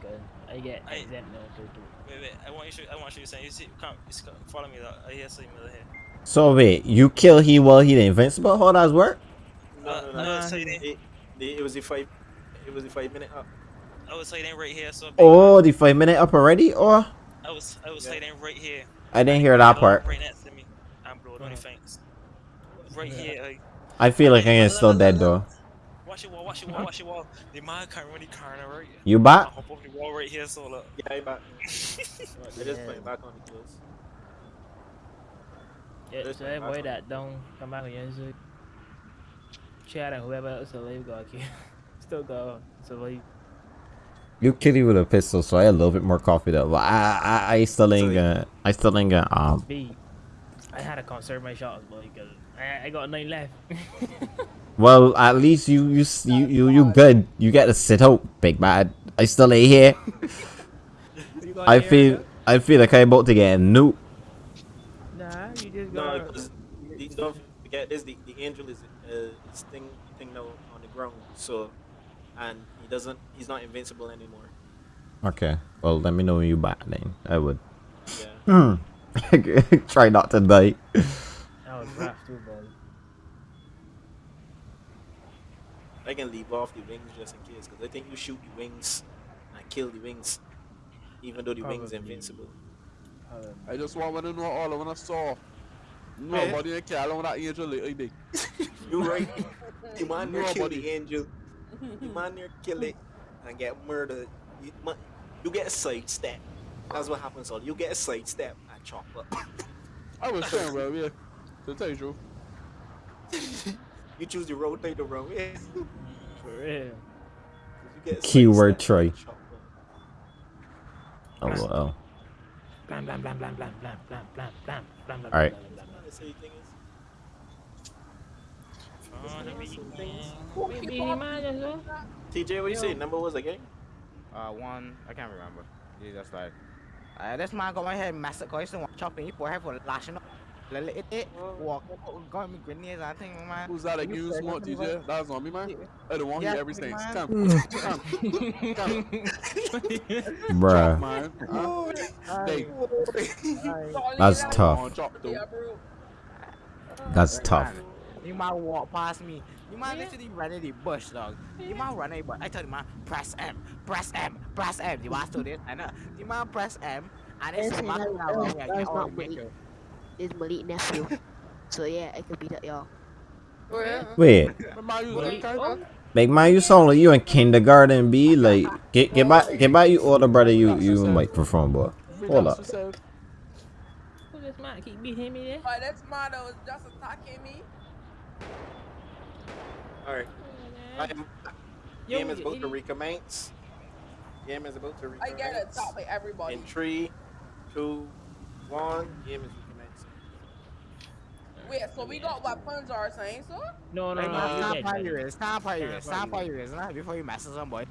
I get exempt now too. Wait, wait. I want you to. I want you to say. You see, come, just come, follow me. Though. I hear something over here. so wait, you kill he while he the invincible? How does work? no, Uh, no, no, no. no, so It, it, it was the five. It was the five minute up. I was hiding right here. So big, Oh, the five minute up already? Or I was. I was Yeah. hiding right here. I didn't hear that part. Right next to me. I'm blowing only thanks. Right here. Like, I feel like I am still dead though. Watch your wall. Watch your wall. Watch your wall. The man can't run the corner right. You I back? hop over the wall right here. So look. Yeah, I back. I just Yeah. put it back on the clothes. Yeah, This so one, everybody that don't come back on your music, chat and whoever else alive got kill. Still go survive. You kill you with a pistol, so I a little bit more confident. But I, I, I still ain't gonna, I still ain't gonna, um. B. I had to conserve my shots, boy, because I, I got nine left. Well, at least you, you, you, you, you good. You get to sit out, big man. I still ain't here. I there, feel, I feel like I'm about to get a nuke. Nah, you just No, got. because the, don't forget this. The, the angel is uh, thing thing now on the ground. So, and he doesn't. He's not invincible anymore. Okay. Well, let me know when you back then. I would. Yeah. Try not to die. That was rough too, boy. I can leave off the wings just in case, because I think you shoot the wings and kill the wings, even though the wings Probably. invincible. I just want to know all eh? I want to saw. Nobody can care along that angel like I did. You right. the man near kill Nobody. the angel. The man near kill it and get murdered. You, ma- you get a sidestep. That's what happens. All you get a sidestep and chop up. I was saying, bro, yeah. To tell you the truth. you choose to rotate the wrong way. for real. You get a Keyword sidestep try. and chop up. Oh well. Blam blam blam blam blam blam blam blam blam blam blam. You. Oh, the all. TJ, what you say? Number was again? Uh, one, I can't remember. He just like, uh, this man got my head massacred. I used to want chopping. He put head for lashing up là lễ tết. Của cái đội coi I think, nghe who's that accused what DJ? That's on me man. I don't want to hear everything come come come bruh. That's tough. that's tough. you might walk past me. You might yeah. literally run in the bush, dog. Yeah. You might run in the bush. I you, man, press M, press M, press M. You do this? I know. You might press M, and it's make Malik. Malik nephew. so yeah, I could beat up y'all. Oh, Wait, Remember you was that guy? like man, you sound like you in kindergarten, B. Like, get get back, get back, you older brother, you you might perform, boy. Hold up. Who this man keep beating me there? But this man that just attacking me. All right. Oh, I am, game is you about to idiot. recommence. Game is about to I recommence. get attacked by everybody. In three, two, one. Game is recommencing. So we got what weapons or something, so? No, no, Hey, no. man, stop dead, how you is. Stop how you Stop is. how Stop you how is. you is. Nah, before you mess with some boy.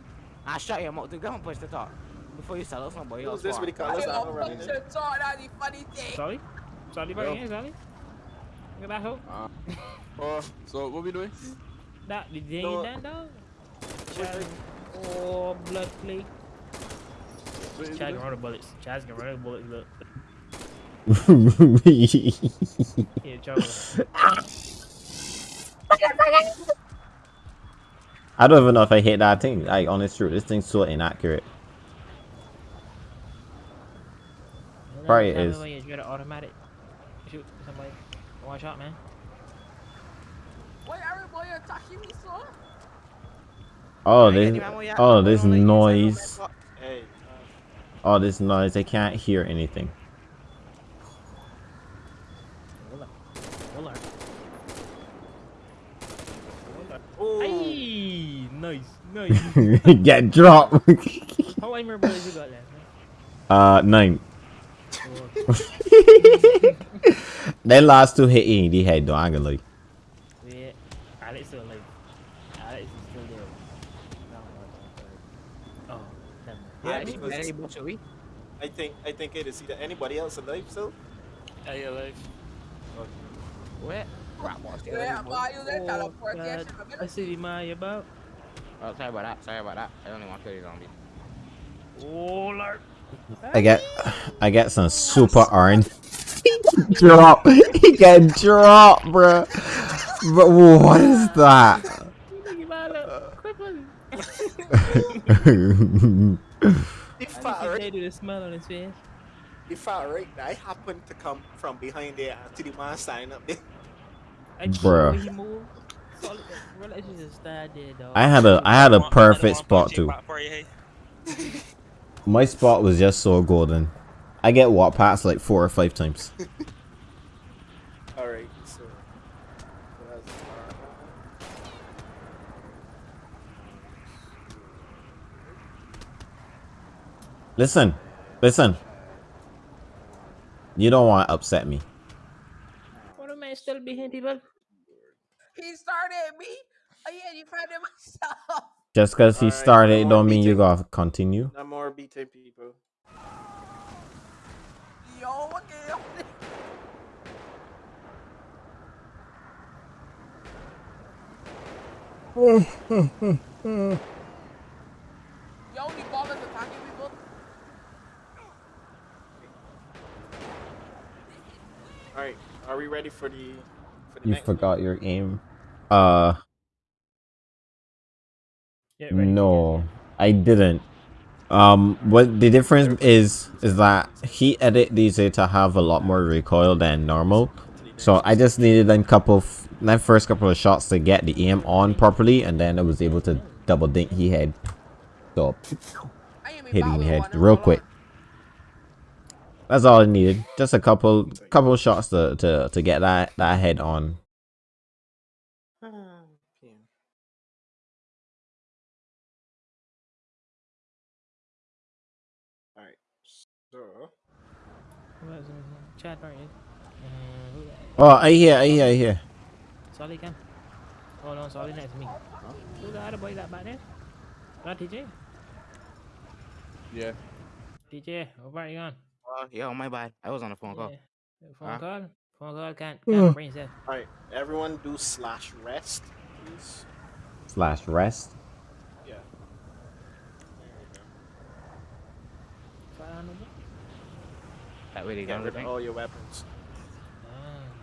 I shut him out. To go and push the top. Before you sell out some boy. Who's this with the colors? I I don't don't remember. put your thought on the funny thing. Sorry? Sorry, buddy, yeah, sorry. Look at that hook. Uh, oh, so what we doing? That, did they No. that dog? Oh, blood play. What is Chad it? can run the bullets. Chad can run the bullets, look. I don't even know if I hit that thing. Like, honest truth, this thing's so inaccurate. Probably me is. Automatic, shoot somebody. One shot, man. Oh, this, oh, this noise. Oh, this noise. I can't hear anything. Hold on. Hold on. oh, Hey, nice, nice. Get dropped. How many more bullets you got left, uh, nine. Oh, That last two hit in the head, though. I ain't gonna lie. yeah. Alex still alive. Alex is still there. No, no, no, no. Oh, never. Yeah, Yeah, she because- very bush, we. I think I think it is either anybody else alive still. Are you alive? Where? Crap, what's the Yeah, other but I use that Oh, teleportation. God. I see the man you about. Oh, sorry about that. Sorry about that. I only want to kill the zombie. Oh, Lord. I get, I get some super orange. drop. He get dropped, bro. But what is that? he man look crippled. If I far think right, the smile on his face. if far right, I happen to come from behind there and to the man sign up there. I just Bruh. The way he moved. Solid. Relations just started there, dog. I had a, I had a perfect spot too. back for you, hey? My spot was just so golden. I get walk past like four or five times. All right, so. so that's, Listen, listen. You don't want to upset me. What a man still behind people. He started me. Oh yeah, you found it myself. Just because he Alright, started, no don't mean you beating. gotta continue. No more beating people. Yo, okay. Yo, the ball attacking people. All right, are we ready for the You next? forgot your aim. Uh, Yeah, ready. no, I didn't. Um, what the difference is is that he edit these to have a lot more recoil than normal. So I just needed a couple, f- that first couple of shots to get the aim on properly, and then I was able to double dink he head. So I am hit him the head real quick. On. That's all I needed. Just a couple couple shots to to to get that that head on. PM. All right, so What is it? Chat right. Uh. Oh, I hear, I hear, I hear. Solly come. Oh no, Solly next to me. Who the other boy that back there? Not TJ? Yeah. TJ, what part you on? Oh, yo, my bad. I was on a phone call. Yeah. Phone Huh? call? Phone call can't, can't bring yourself. All right, everyone do slash rest, please. Slash rest. Yeah. There we go. That way they Get rid of all your weapons.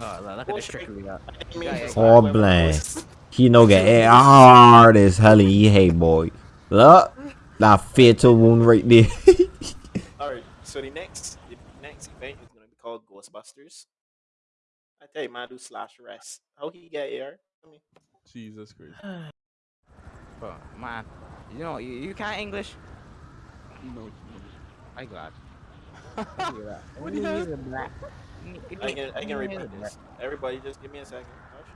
Oh, look, look at the trickery we got. I mean, Yeah, it's yeah. like Oh, weapon He no get it hard as hell he hey boy. Look, that fatal wound right there. All right, so the next the next event is gonna be called Ghostbusters. I tell you, man, do slash rest. How he get here? I mean, Jesus Christ. Bro, man, you know, you, you can't English? No. I glad. What the hell? I can I can repeat this. Everybody, just give me a second. Hush.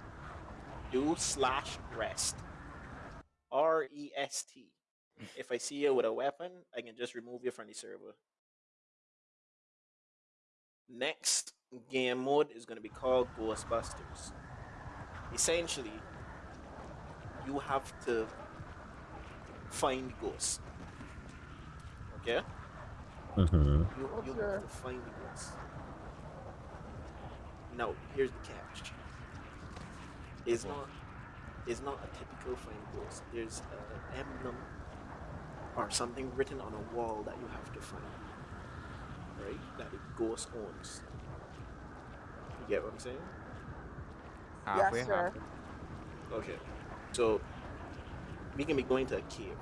Do slash rest. R E S T. If I see you with a weapon, I can just remove you from the server. Next game mode is going to be called Ghostbusters. Essentially, you have to find ghosts. Okay? hmm You, you have to find the ghosts. Now, here's the catch. It's not it's not a typical find ghost. There's an emblem or something written on a wall that you have to find. Right? That the ghost owns. You get what I'm saying? Halfway, Yes, sir. halfway. Okay. So we can be going to a cave.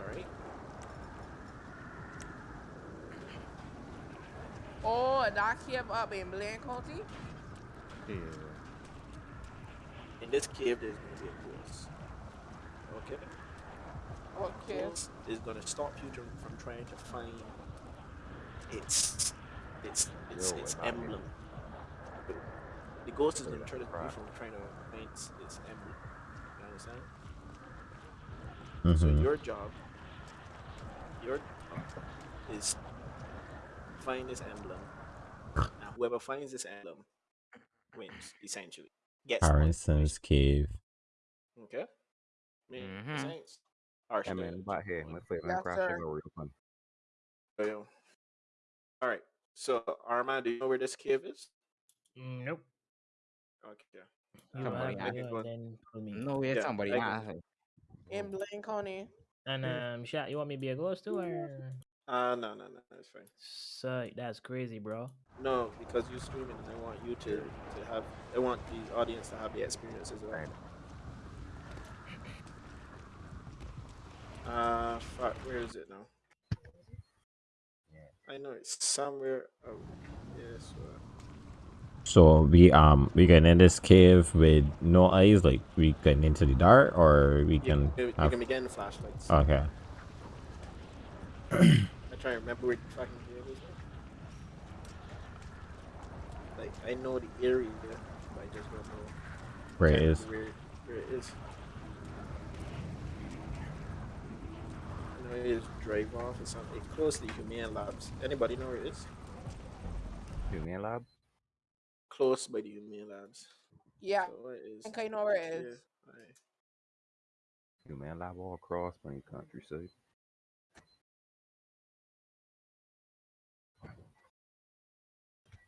Alright? Oh, that cave up in Blaine County? Yeah. In this cave there's gonna be a ghost. Okay? Okay. Ghost is gonna stop you from trying to find its its its, Yo, its emblem. The ghost is gonna Right, try to stop you right. from trying to find its, its emblem. You understand? So hmm your job, your job is find this emblem, and whoever finds this emblem wins. Essentially, gets one. Harrison's cave. Okay. Make Mhm. sense? Harsh Hey there. man, back here. My foot Yes, man crash sir. over real fun. Yeah. All right. So Arma, do you know where this cave is? Nope. Okay. You Somebody have ask to it go first. and then pull me. No way, Yeah, somebody asked. In Blaine County. And um, shot. You want me to be a ghost too, or? Uh no no no that's fine. So that's crazy, bro. No, because you're streaming and I want you to, to have I want the audience to have the experience as well. Uh fuck, where is it now? I know it's somewhere oh yes uh, So we um we can in this cave with no eyes, like we can into the dark, or we can you, you have. can begin flashlights. Okay. I try to remember where the fucking cave is. Like I know the area, but I just don't know Where it is. Where, where it is. I know it is drive off or something. It's close to the Humane Labs. Anybody know where it is? Human lab? Close by the Humane Labs. Yeah. So it is. I think I know where it is. Yeah, aye. Human lab all across my countryside.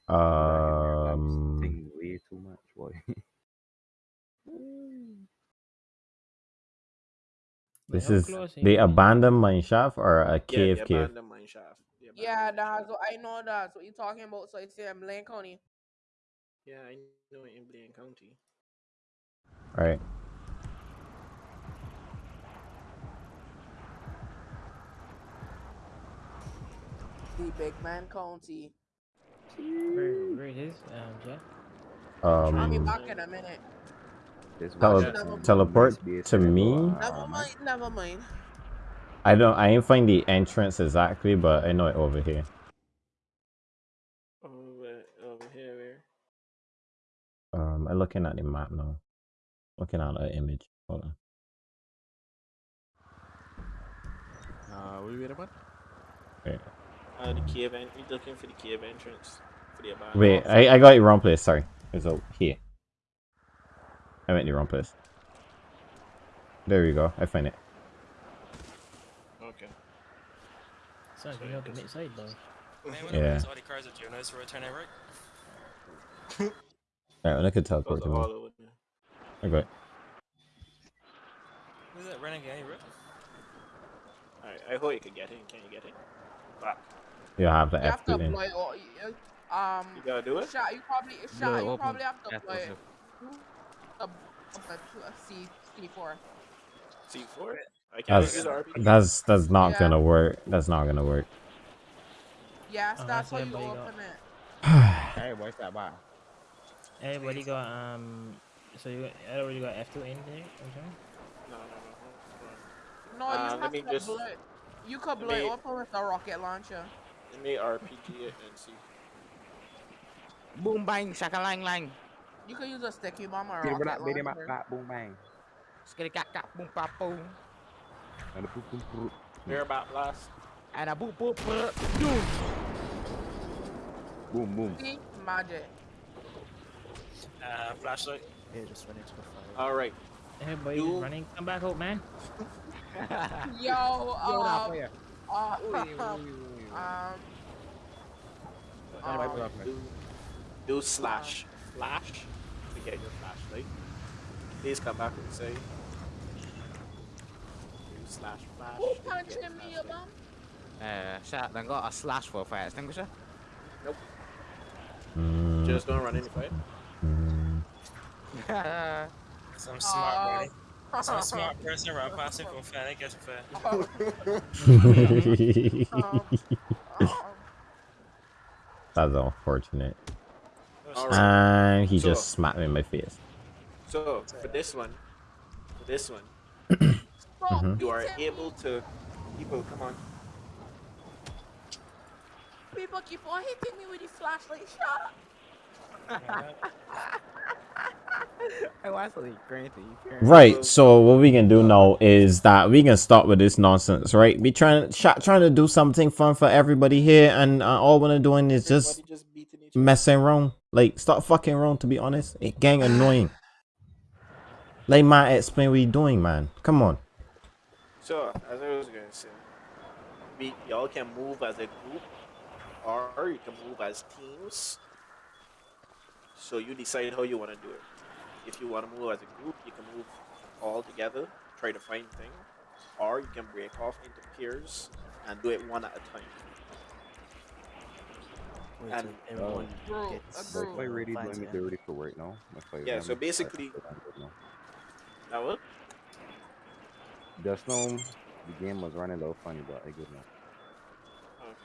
Um. Thing way too much, boy. But This is close are the abandoned mine shaft or a Yeah, cave the cave. abandoned mine shaft. The Yeah, abandoned mine that's what I know that's what you're talking about. So it's in Blaine County. Yeah, I know it in Blaine County. Alright. The Big Man County. Where, where it is, um, Jack? I'll be Um. back in a minute. This Tele- was Never some mind. teleport to me? Never mind, never mind. I don't. I ain't find the entrance exactly, but I know it over here. Over, over here, where? Um, I'm looking at the map now. Looking at the image. Hold on. Uh, what are you waiting about? Wait. Uh, the cave. En- we looking for the cave entrance for the abandoned. Wait, I, I got it wrong place. Sorry. It's over here. I went the wrong place. There we go. I find it. Okay. Sounds like you know commit side though. Man, when Yeah. yeah. all the cars are doing this for a turn right? Alright, I could Goes teleport to me. all over there. Okay. Who's that renegade, bro? Alright, I hope you can get in. Can you get in? Fuck. You have the You have to F2 in. blow it all. you- Um, You gotta do it? shot. You probably, shot. it You open. probably have to That's blow it. What's A, a, a C, C4. C4? That's that's that's not Yeah. gonna work. That's not gonna work. Yes, Oh, that's that's how you everybody got- open it. Hey, what's that about? Everybody got um. So you got, everybody got F2 in there. Okay. No, no, no. hold No, Uh, you let have me to just- blow it. You could let blow it me- open with a rocket launcher. on. Let me RPG it and see. Boom bang, shaka lang lang. You could use a sticky bomb or a Get it rocket up, baby, launcher. bop, boom, bang. Skitty cat cat boom pop boom. And the boop, boop, boop. Airbat blast. And a boop boop boop. Doom. Boom, boom. See? Magic. Uh, flashlight. Yeah, just run into the fire. Alright. Everybody You- running. Come back out, man. Yo, Yo, um, uh, um, Um, do, do slash flash to get your flashlight. Please come back and say. Do slash flash. who to get punching your me, flashlight. mom? Uh, shot. Then got a slash for a fire extinguisher. Nope. Just don't run any fight. mm. Some smart Uh, buddy. Some smart person run past him from fan. I guess fair. um, That's unfortunate. Alright. And he So- just smacked me in my face. So for this one, for this one, Bro, you are able to. People, come on. People keep on hitting me with the flashlight. Shut up. Like crazy. Right. So what we can do now is that we can start with this nonsense, right? We trying sh- trying to do something fun for everybody here, and uh, all we're doing is just just beating each other. messing around. Like, stop fucking around. To be honest, it gang annoying. Like, man, explain what you doing, man. Come on. So, as I was gonna say, we y'all can move as a group, or you can move as teams. So you decide how you want to do it. If you want to move as a group, you can move all together, try to find things, or you can break off into peers and do it one at a time. Wait And- everyone Bro, gets a My ready, finds let me it. ready for right now. Yeah, let so basically- I'm good now. Now what? Just know the game was running a little funny, but I good now. Okay.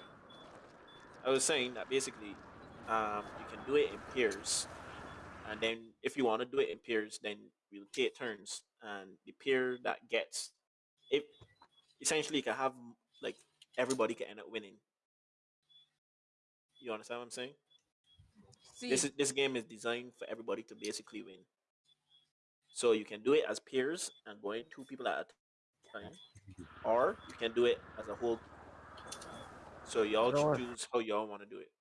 I was saying that basically, um, you can do it in pairs, and then if you want to do it in pairs, then we'll take turns, and the pair that gets, if essentially you can have like everybody can end up winning. You understand what I'm saying? See, This is this game is designed for everybody to basically win. So you can do it as peers and going two people at a time, or you can do it as a whole. So y'all Sure. choose how y'all want to do it.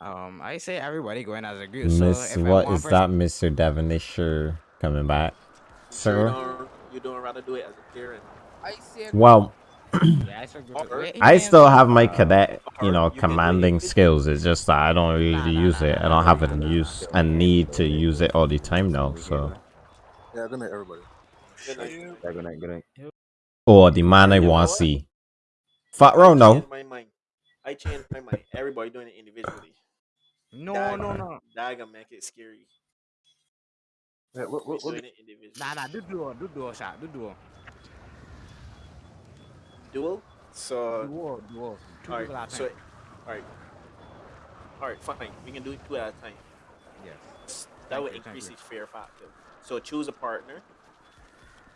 Um, I say everybody going as a group. So Miss, if I what one is person- that, Mister Devonishire coming back, So you sir? don't you don't rather do it as a peer. and I say Well, Yeah, I say group. Or- Wait, I man. still have my cadet, you know, you can do it commanding skills. It's just that I don't really use it. I don't have a use a need to use it all the time now. So, Yeah, good night, everybody. Good night. Yeah, good night, good night. oh, the man I want to see. Fat I row no. my mind. I changed my mind. Everybody doing it individually. No, That- no, no. That gonna make it scary. Yeah, what, We what, what, doing it. Nah, nah. Do duo, do duo shot, do duo, Duel. So duo, duo. Two all people at a So time. all right. All right. Fine. We can do it two at a time. Yes. That Thank would you, increase you. the fear factor. So choose a partner.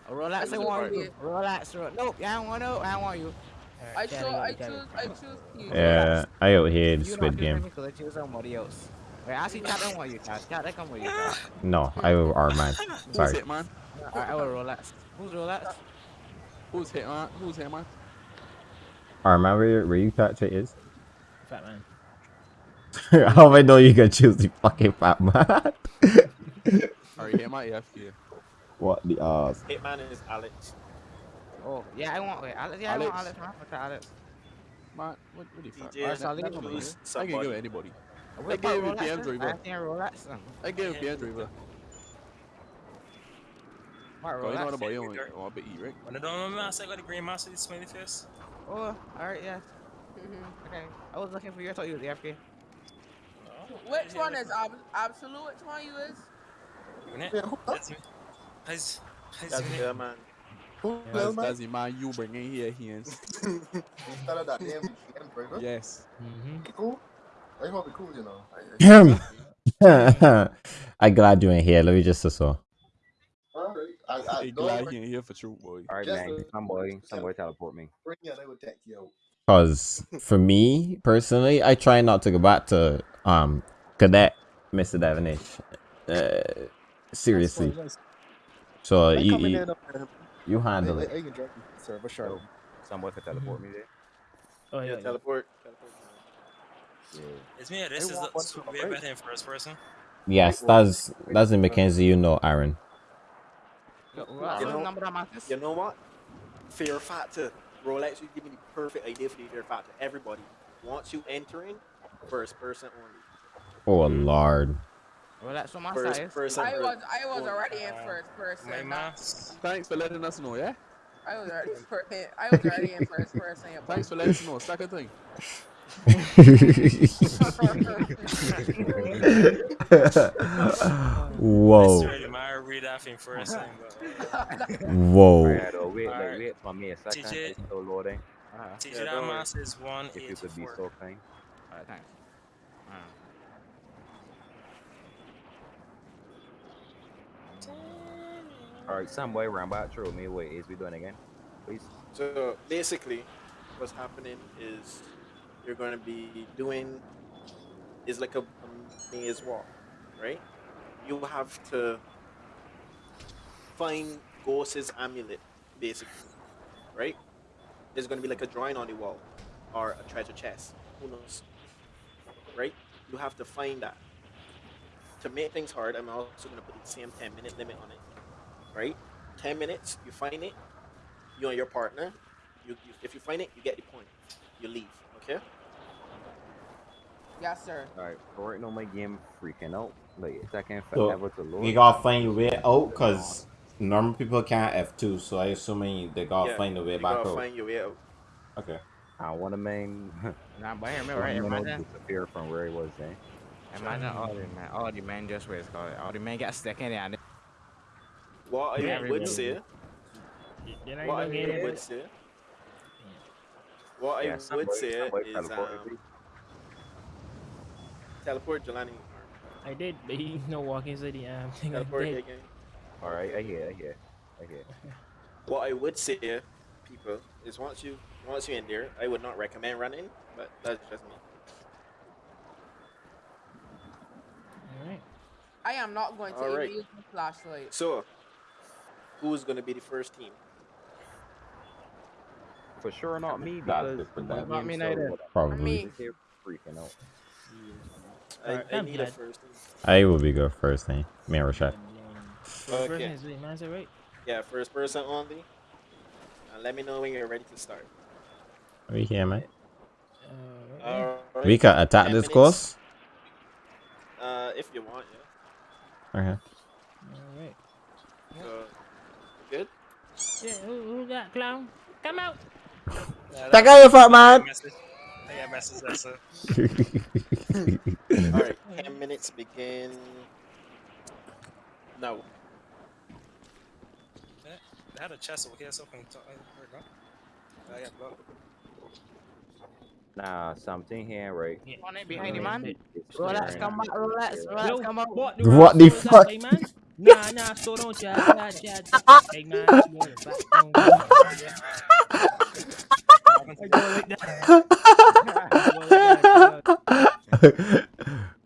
Oh, Relax, I Choose a want you. partner. Relax, ro- Nope, I don't want no. I don't want you. I Alright, choose. carry on, I carry choose. on. I choose. you. Yeah, I out here the You Squid not Game. choosing me, so I choose somebody else. Wait, I see Chat don't want you, Chat. Chat, they come with you, Chat. No, I are man. who's Sorry. hit, man? I, I will relax. Who's relax? Who's hit, man? Who's hit, man? Arman, where, where you thought it is? Fat man. How do I know you can choose the fucking fat man? Alright, hit my AFK. what the uh Hitman is Alex. Oh, yeah, I want. Wait, Alex. Yeah, I want Alex. Alex. Man, fuck Alex. Man, what, what the fuck? DJ Alright, and so I'll leave choose him with you. I can give it anybody. What gave about you PM driver. I think Rolex. I gave him driver. What Bro, you know what Rolex? about you? You want to eat, right? When I don't know, I got the green master, the smiley face. Oh, alright, yeah. Mm-hmm. Okay. I was looking for you. I thought you was AFK. Which one is ab- absolute? Which one you is? That's me. How's, how's That's your the name? man. That's, that's the man you bring in here, Hians. Instead of that name, PM driver. Yes. Mm-hmm. Cool. I hope it cool, you know. I, Him. I'm glad you're here. Let me just so. Alright. I, I Hey, don't glad bring- you in here for true, boy. Alright, Just man. to- Some boy, some boy teleport me. bring it, I will take you. Cause for me personally, I try not to go back to um cadet, Mr. Devonish. Uh, seriously. So I you come in you, there, no, man. you I, handle I, it. I can you, sir, for sure. Some boy could teleport me there. Oh Yeah, yeah. yeah. teleport. teleport. Yeah. It's me, this Hey, is what- the what's super up, better in first person. Yes, that's that's in Mackenzie. You know, Aaron. Yo, Rolex, You know- number of Marcus? You know what? Fear factor. Rolex, you give me the perfect idea for the fear factor. Everybody, once you enter in, first person only. Oh lord. Rolex, what my First size? person. I was I was Only. already in first person. My not- mask. Thanks for letting us know, yeah? I was already in fir- I was already in first person. yeah, Thanks for letting us know. Second thing. Whoa. It's already my read off in first thing, but Whoa. Alright, wait, like, Alright. wait for me a second. TJ. It's still loading. Uh-huh. TJ Yeah, that don't worry. mask is one If you could be four. so kind. Alright, thanks. Uh, Alright, some boy back through me. Wait, is we doing again? Please. So basically, what's happening is you're going to be doing is like a, a maze walk, right? You have to find Ghost's amulet, basically, right? There's going to be like a drawing on the wall or a treasure chest. Who knows? Right? You have to find that. To make things hard, I'm also going to put the same 10 minute limit on it, right? 10 minutes, you find it, you and your partner, you, you if you find it, you get the point. You leave, okay? Yes, sir. Alright, so right now my game freaking out. Like, it's taking So, forever to load. You gotta find your way out, cause normal people can't F2, so I assuming they gotta Yeah, find a way back gotta out. find your way out. Okay. I want to main. Nah, but here, me I right, wanna imagine, disappear from where he was then. imagine all the man, all the men just wait, call it. All the men get stuck in there What I Yeah, would everybody. say, what I don't get would say, what Yeah, I some would say is um, teleport Jelani. I did, but he no walk inside the um thing. I did. again. Alright, I hear, I hear, I hear. What I would say, people, is once you once you're in there, I would not recommend running, but that's just me. Alright. I am not going to right. use the flashlight. So, who's gonna be the first team? For sure not me That's because different my than Not game me so neither. loaded. Probably. Me. Freaking out. I, Alright, I I'm need a first team. I will be good first thing. Me and Rashad. First Okay. person is wait, is that right? Yeah, first person only. And let me know when you're ready to start. We here, mate? Uh, Alright. We can attack 10 this minutes. course. Uh, if you want, yeah. Okay. Alright. So, good. Yeah, who, who got clown? Come out! Yeah, Check out your fuck, I man. got message. I got message. That's it. All right, ten minutes begin now. I had a chest over here, so I can talk. Where it go? I got blocked. Nah, something here, right? on it behind you, man. It's Rolex, come back, me. Rolex, Rolex, Yo, come out. what What the hell that, fuck? man? Nah, nah, so don't chat, chat, chat, chat. Hey, man, back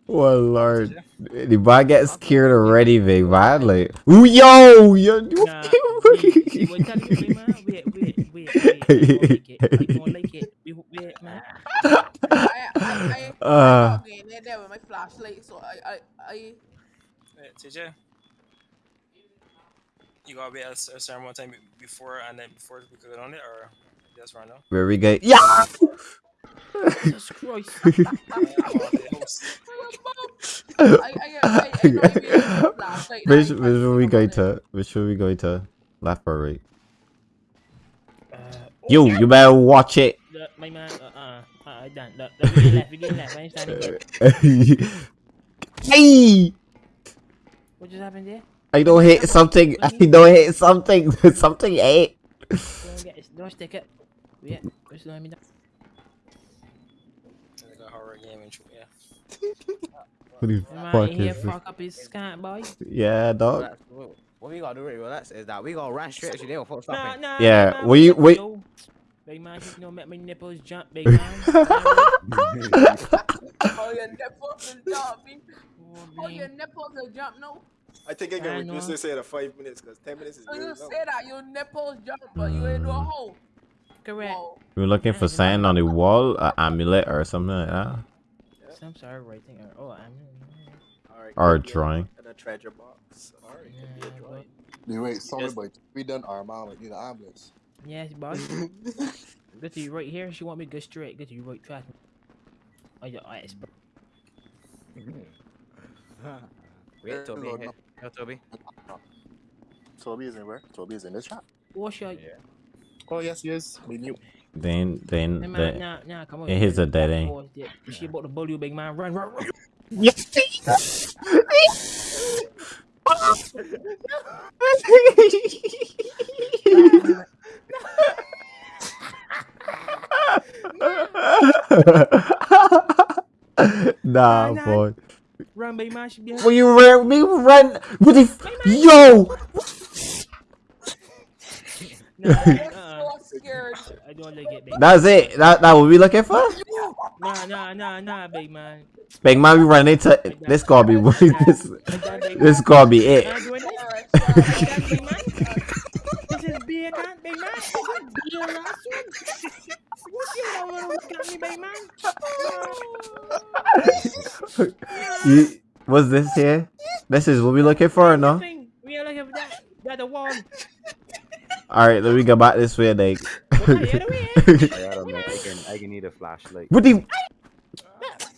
well, Lord. The boy gets scared already, big man. Like, ooh, yo, yo. Nah, wait, see what you. Wait, wait. I, I, I, Uh. there, there with my flashlight, so I, I, I, Hey, TJ. You gotta be at a a certain amount of time before and then before we could get on it, or just right now? Where we go? Yeah! Jesus Christ. The the Which which can't see one we no going to? Which one we going to? Left or right? Uh, You you better watch it. Look, my man, uh, uh, uh, done. Look, look, we get left, we left. I ain't hey! What just happened there? I don't hit something. I don't hit something. something ate. Don't get it. Don't stick it. Yeah, just let me down. What the Man, fuck in here is this? fuck up his scant, boy. Yeah, dog. What what we gotta do, right, relax, is that we gonna run straight to there before Nah, stopping. nah, Yeah, big we- we- yo? Big man, you know, make my nipples jump, big man. Oh, your nipples will jump. Oh, your nipples will jump, no. I think I can I reduce know. this to five minutes because ten minutes is So you long. say that your nipples jump, but you ain't do a Mm. hole. Correct. Whoa. We're looking for something on the wall, an amulet or something like that, Some sort of writing. Or, oh, I'm. All right, or a could be drawing. And a treasure box. All right, could be a drawing. Dude, wait, sorry, Yes. but we done our mom like need an ambulance. Yes, boss. Good to you right here. She want me to go straight. Good to you right track. Oh, your eyes, bro. Wait, Toby. Lord, Hey, no. yo, Toby. Toby is in where? Toby is in this shop. What's your? Oh yes, yes. We knew. Then then Hey, man, the nah, nah, come on. it is a dead end. Pause there. She about to bully you, big man. Run, run, run. nah, Nah, boy. Run, big man. She be. Will you run? Me run? What the? F- Yo! Nah, uh, So scared. I don't like it, big. That's it. That that what we looking for? Nah, nah, nah, nah, big man. Big man, we run into this. Gonna be this. This gonna be it. Nah, this. Alright, big man. This is beer, can big man. This is beer, last one. What you don't wanna look at me, big man? You, what's this here? This is what we looking for, or no? We are looking for that. That the one. All right, let me go back this way, then. What the other way? I don't know. I can I can need a flashlight. what the?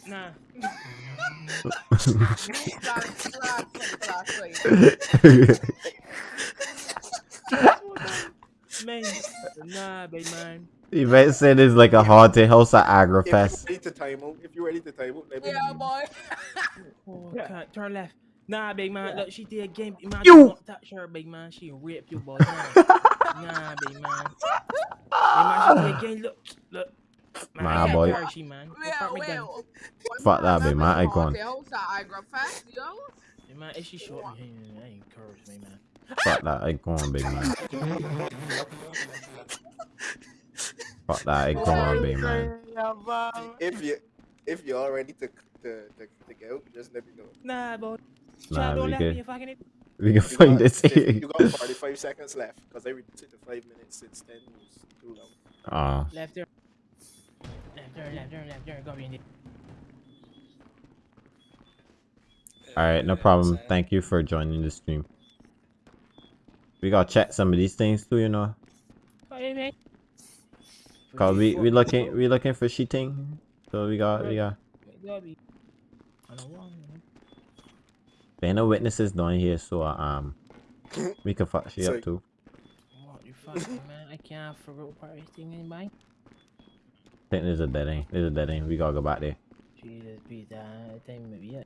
Nah. Man, nah, big man. You might say this like a haunted house at If Agrafest. you're ready to time out, if you're ready to time out, let me Yeah, boy. Oh, can't turn left. Nah, big man. Look, she did a game. Man, You- you not touch her, big man. She rape you, boy. Nah, nah big man. Big man, she did a game. Look, look. Man, Nah, I boy. touch her, she, man. Go Yeah, fuck well. Fuck that, big man. I gone. I grab fast, yo. Big man, if she short me, I ain't encourage me, man. Fuck that, I gone, big man. Fuck that, I gone, big man. If you if you're all ready to to, to, to go, just let me know. Nah, boy. Nah, we left good. me if I can. We can find got, this you got 45 seconds left because every took the five minutes since then was too long. Oh, Left turn. Left turn, left turn, left turn. Go be in there. alright, no problem. Thank you for joining the stream. We gotta check some of these things too, you know. What you mean? Cause we we looking we looking for cheating. So we got we got Go be. On the wall, man. There ain't no witnesses down here, so uh, um we can fuck she So- up too. What you fucking man? I can't forget party thing in my. I think there's a dead end. There's a dead end. We gotta go back there. Jesus, be that. I think maybe yeah.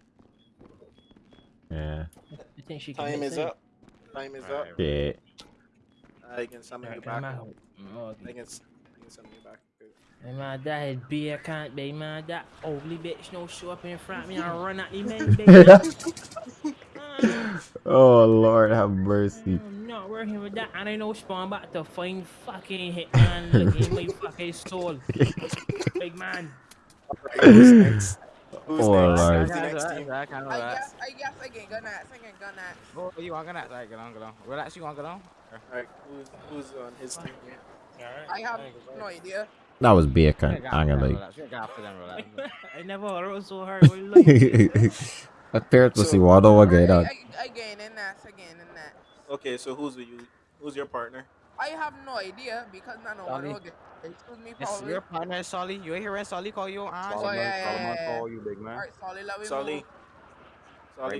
Yeah. I think she can. Time is sense. up. Time is up. Shit. I can summon you back. I'm I out. Oh, okay. can, s- I can summon you back. Good. Hey man, that is beer can't be man. That ugly bitch no show up in front of me and run at the man. baby. Ah, Oh Lord, have mercy. I'm not working with that. And I know spawn back to find fucking hitman looking my fucking soul. Big man. Who's next? Who's Oh, next? Lord. Who's next team? I can't I guess, I guess I can go nuts. I can go nuts. Oh, you want to go nuts? Alright, get on, get on. Relax, you want to get on? Alright, who's, who's on his team? I have no idea. That was beer Yeah, cunt. get I'm after gonna them, like. relax. You get after them, relax. I never wrote so hard. What you like? Appears to So- see what over Alright, get I, on. I, I gain in nuts. I gain in nuts. Okay, so who's with you? Who's your partner? I have no idea because none of one Solly. Excuse me, Yes, probably. your partner is Solly. You ain't hear when Solly call you? Ah, Oh, Solomon, yeah, yeah, yeah, yeah. call you, big man. Alright, Solly, let me Solly. move.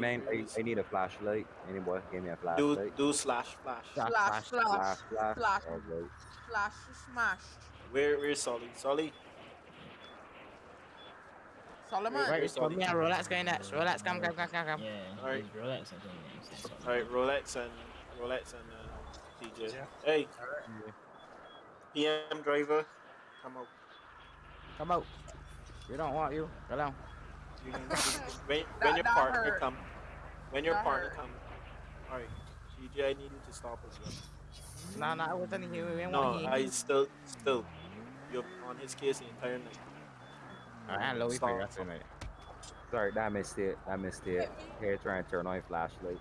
Man. I, I need a flashlight. Anybody give me a flashlight? do slash flash. Flash, Flash, flash, flash, Flash, flash. flash. Alright. Flash, smash. Where where's Solly? Solly. Solomon. Wait, Right, so me and Rolex going next. Rolex, come, come, come, come, come. Yeah, Alright. Rolex I think All right, Rolex and Rolex and uh, TJ. Yeah. Hey, PM driver, come out. Come out. We don't want you. Go down. When when That- your that partner hurt. come, when your That partner hurt. come. All right, TJ, I need you to stop as well. Nah, nah, I wasn't here. We didn't No, I you. still still. You're on his case the entire night. Alright, low, we Stop. figure out tonight. Sorry, that missed it. That missed it. Here, trying to turn on your flashlight.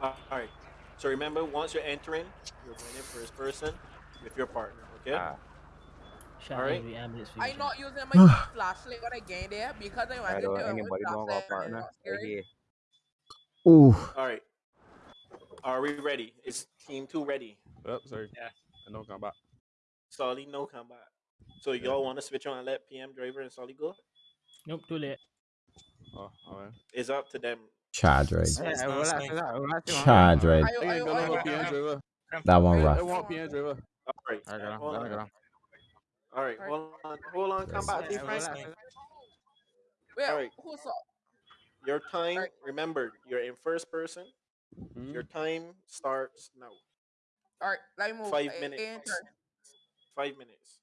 Uh, all right. So remember, once you're entering, you're going in first person with your partner. Okay. Ah, Shout out Alright. the ambulance I'm not using my flashlight when I gain there because I I wanted to don't. do it with Anybody don't got partner? Right here. Ooh. All right. Are we ready? Is team two ready? Yep, sorry. Yeah. I know come back. Solly, no combat. So y'all want to switch on and let PM driver and Solly go? Nope, too late. Oh, alright. It's up to them. Chad raid. Yeah, It's Rolex, that- Rolex, you Chad raid. I, I I, ain't I, I, PN driver. That one I rough. want PN driver. All right. Alright, hold on. down, go down. All right. Hold on. Hold on. Combat Yeah, defense. Rolex. Alright. who's up? Your time. Alright. Remember, you're in first person. Mhm. Your time starts now. Alright, let me move. Five I- I minutes. Ain't turn. Five minutes.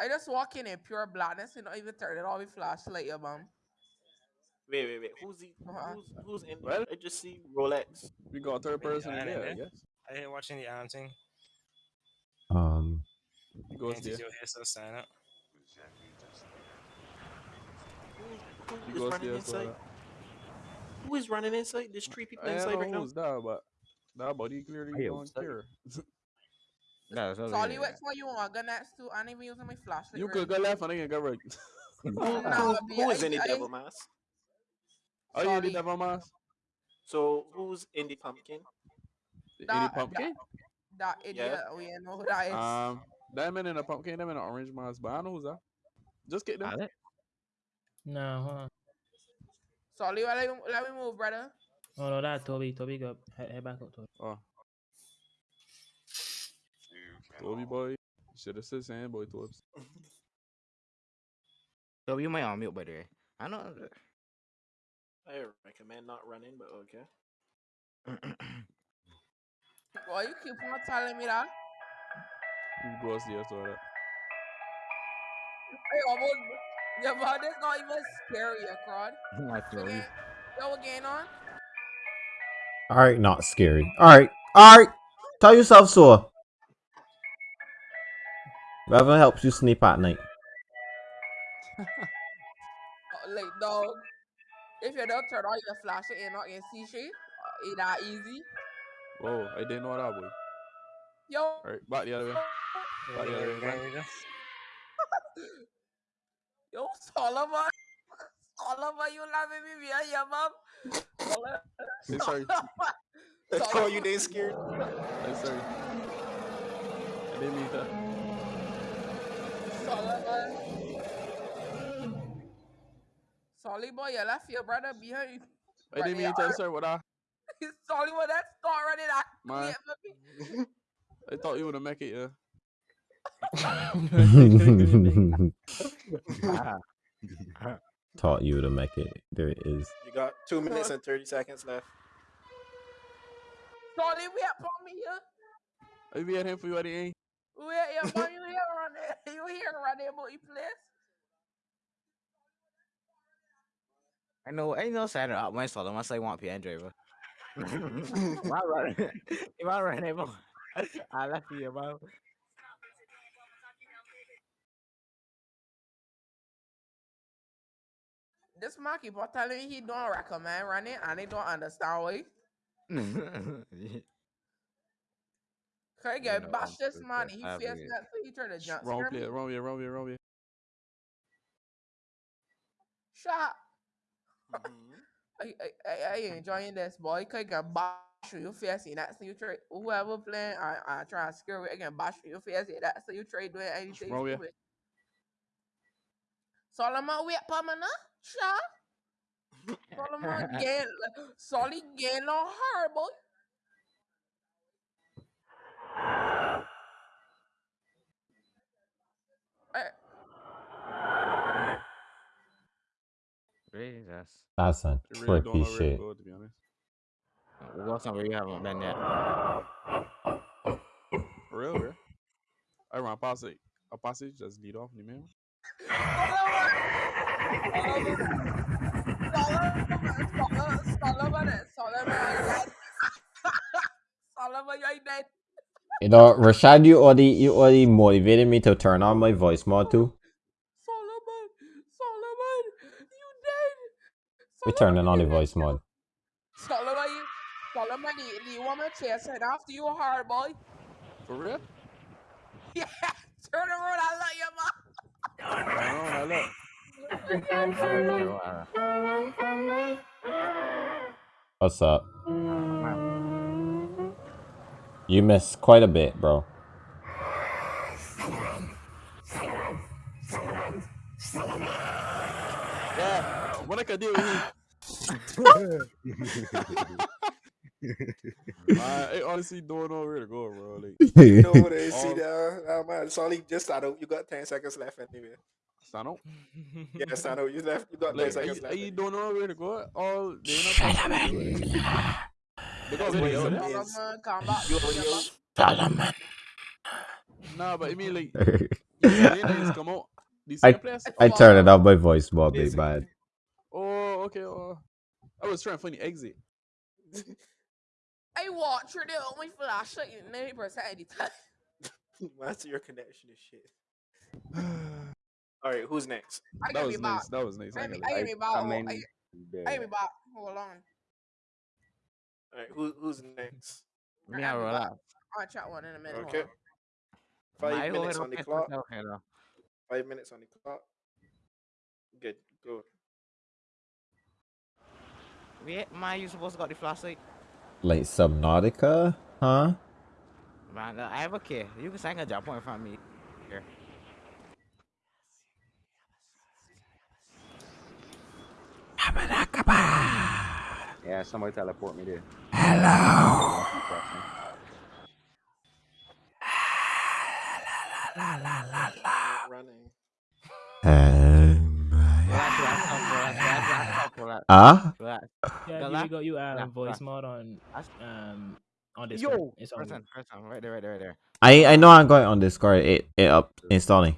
I just walk in in pure blackness and not even turn it off with flashlight, yeah, bum. Wait, wait, wait. Who's the, Uh-huh. who's who's in? Well- I just see Rolex. We got a third person in there, I yeah. guess. I didn't watch any um thing. Um. He goes Goes there. your hair so sign up. Who, He who's goes running there. Inside? Who is running inside? There's three people I inside don't right know now. who's that, but that body clearly Hey, don't what's care. Yeah, so Solly, yeah. which one you want? Go next to? I'm even using my flashlight. You right could go left and I can go right. Who, Nah, who, be- who is I- in the I- devil mask? Are you in the Sorry. devil mask? So who's in the pumpkin? The That- Any pumpkin? That idiot. We know who that is. Um, that man in a pumpkin, them in an orange mask, but I know who's that. Just get them. Alright. No, hold on. Solly, let me, let me move, brother. Oh no, that Toby. Toby, go head, head back up, Toby. Oh. Toby boy. Should have said saying boy to. So you might on mute, by the eh, way. I know. I recommend not running, but okay. Why you keep on telling me that? Who goes there so that? Hey, almost, your man is not even scary, you crowd. That's So your again, yo, what going on? All right, not scary. All right, all right. Tell yourself so. Whatever helps you sleep at night. Uh, like, dog, if you don't turn on your flashlight and not can see shit, it that easy. Whoa, I didn't know that boy. Yo, Alright, back the other way. Back the other way, man. yo, Solomon. Solomon, you laughing me via your mom. Solomon. Hey, sorry. That's all you did scared. Hey, sorry. I didn't mean that. Solomon. Solly boy, you left your brother behind. I didn't mean to sorry what I Solly boy, that's not running that Man. quick for me. I thought you would have make it, yeah. Taught you to make it. There it is. You got two minutes and thirty seconds left. Solly, wait for me here. I be at him for you at the end. Wait, yeah, mom, you here running? You here running about your place? I know, I know, Sandra up my solo. Must I want PN driver. Why run? You want run able? I left you, bro. This monkey, on telling me he don't recommend running and he don't understand why. Get know, bash I'm this so. He I feels so he try to jump Wrong player, wrong way, wrong way, wrong way. Shut up. I, I, I, I enjoying this boy. Can I get bash you face in that so you try whoever playing I I try to scare you I can bash you face in that so you try doing anything Wrong stupid. Solomon wait now. Sure. Solomon gain, solid gain on her, boy. Jesus. That's some They really don't trippy know where to shit. go, to be honest. Uh, go somewhere you haven't been yet. For real, bro. I run past it. A passage just lead off the man. Solomon, Solomon, Solomon, yes. Solomon, you're dead. You know, Rashad, you already you already motivated me to turn on my voice mod too. Solomon, Solomon, you dead. We turning on the voice mod. Solomon, you, Solomon, the, the woman chasing after you hard, boy. For real? Yeah, turn around, I love you, man. I know, I look. What's up? You missed quite a bit, bro. Yeah, what I can do with him. I honestly don't know where to go, bro. Like, You know what they see all- there? Uh, man, Solly, just start out. You got 10 seconds left anyway. Stand up. Yeah, stand out. You left. You got 10 Like, I, seconds left. I don't know where to go. All they Shut up, man. Because That's what video, it yeah. is. Solomon, come back. You to already your out. Solomon. Nah, but I mean, like, the aliens come out. I same. I turned it up my voice mod, big Basically. bad. Oh, okay. Oh, I was trying to find the exit. I watch her there on my flashlight in 90% of the time. That's your connection is shit. All right, who's next? I That was nice. That was nice. I I be, I gonna gotta lie. be back. I mean, I, I gotta back. Hold on. All right, who, who's next? Me and relax. I'll chat one in a minute. Okay. Five My minutes on the clock. myself, you know. Five minutes on the clock. Good. Go. Wait, man, you supposed to got the flashlight? Like Subnautica, huh? Man, uh, I have a key. You can sing a jump point from me. Here. Yeah, somebody teleport me there. Hello. Running. Um, Relax, relax, relax, relax, relax, relax, Ah? relax. Yeah, The you last- got you um yeah, voice yeah. mod on um on this Yo, It's on person, person, right there, right there, right there. I I know I'm going on Discord. It it up installing.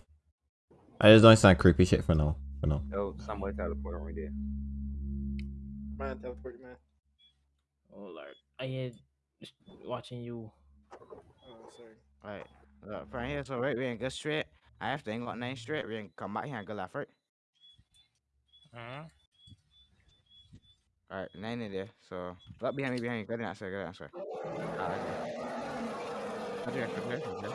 I just don't sound creepy shit for now. For now. Yo, somebody teleport me there. Man, teleport, man. Oh lord, I am just watching you. Oh, sorry. Right. Look, from here, so right, we ain't go straight. I have to ain't got nine straight. We ain't come back here and go left, right? Uh-huh. Alright, nine in there. So, look behind me, behind me. Go down, sir, go down, sir. Alright. Go there, go there, go.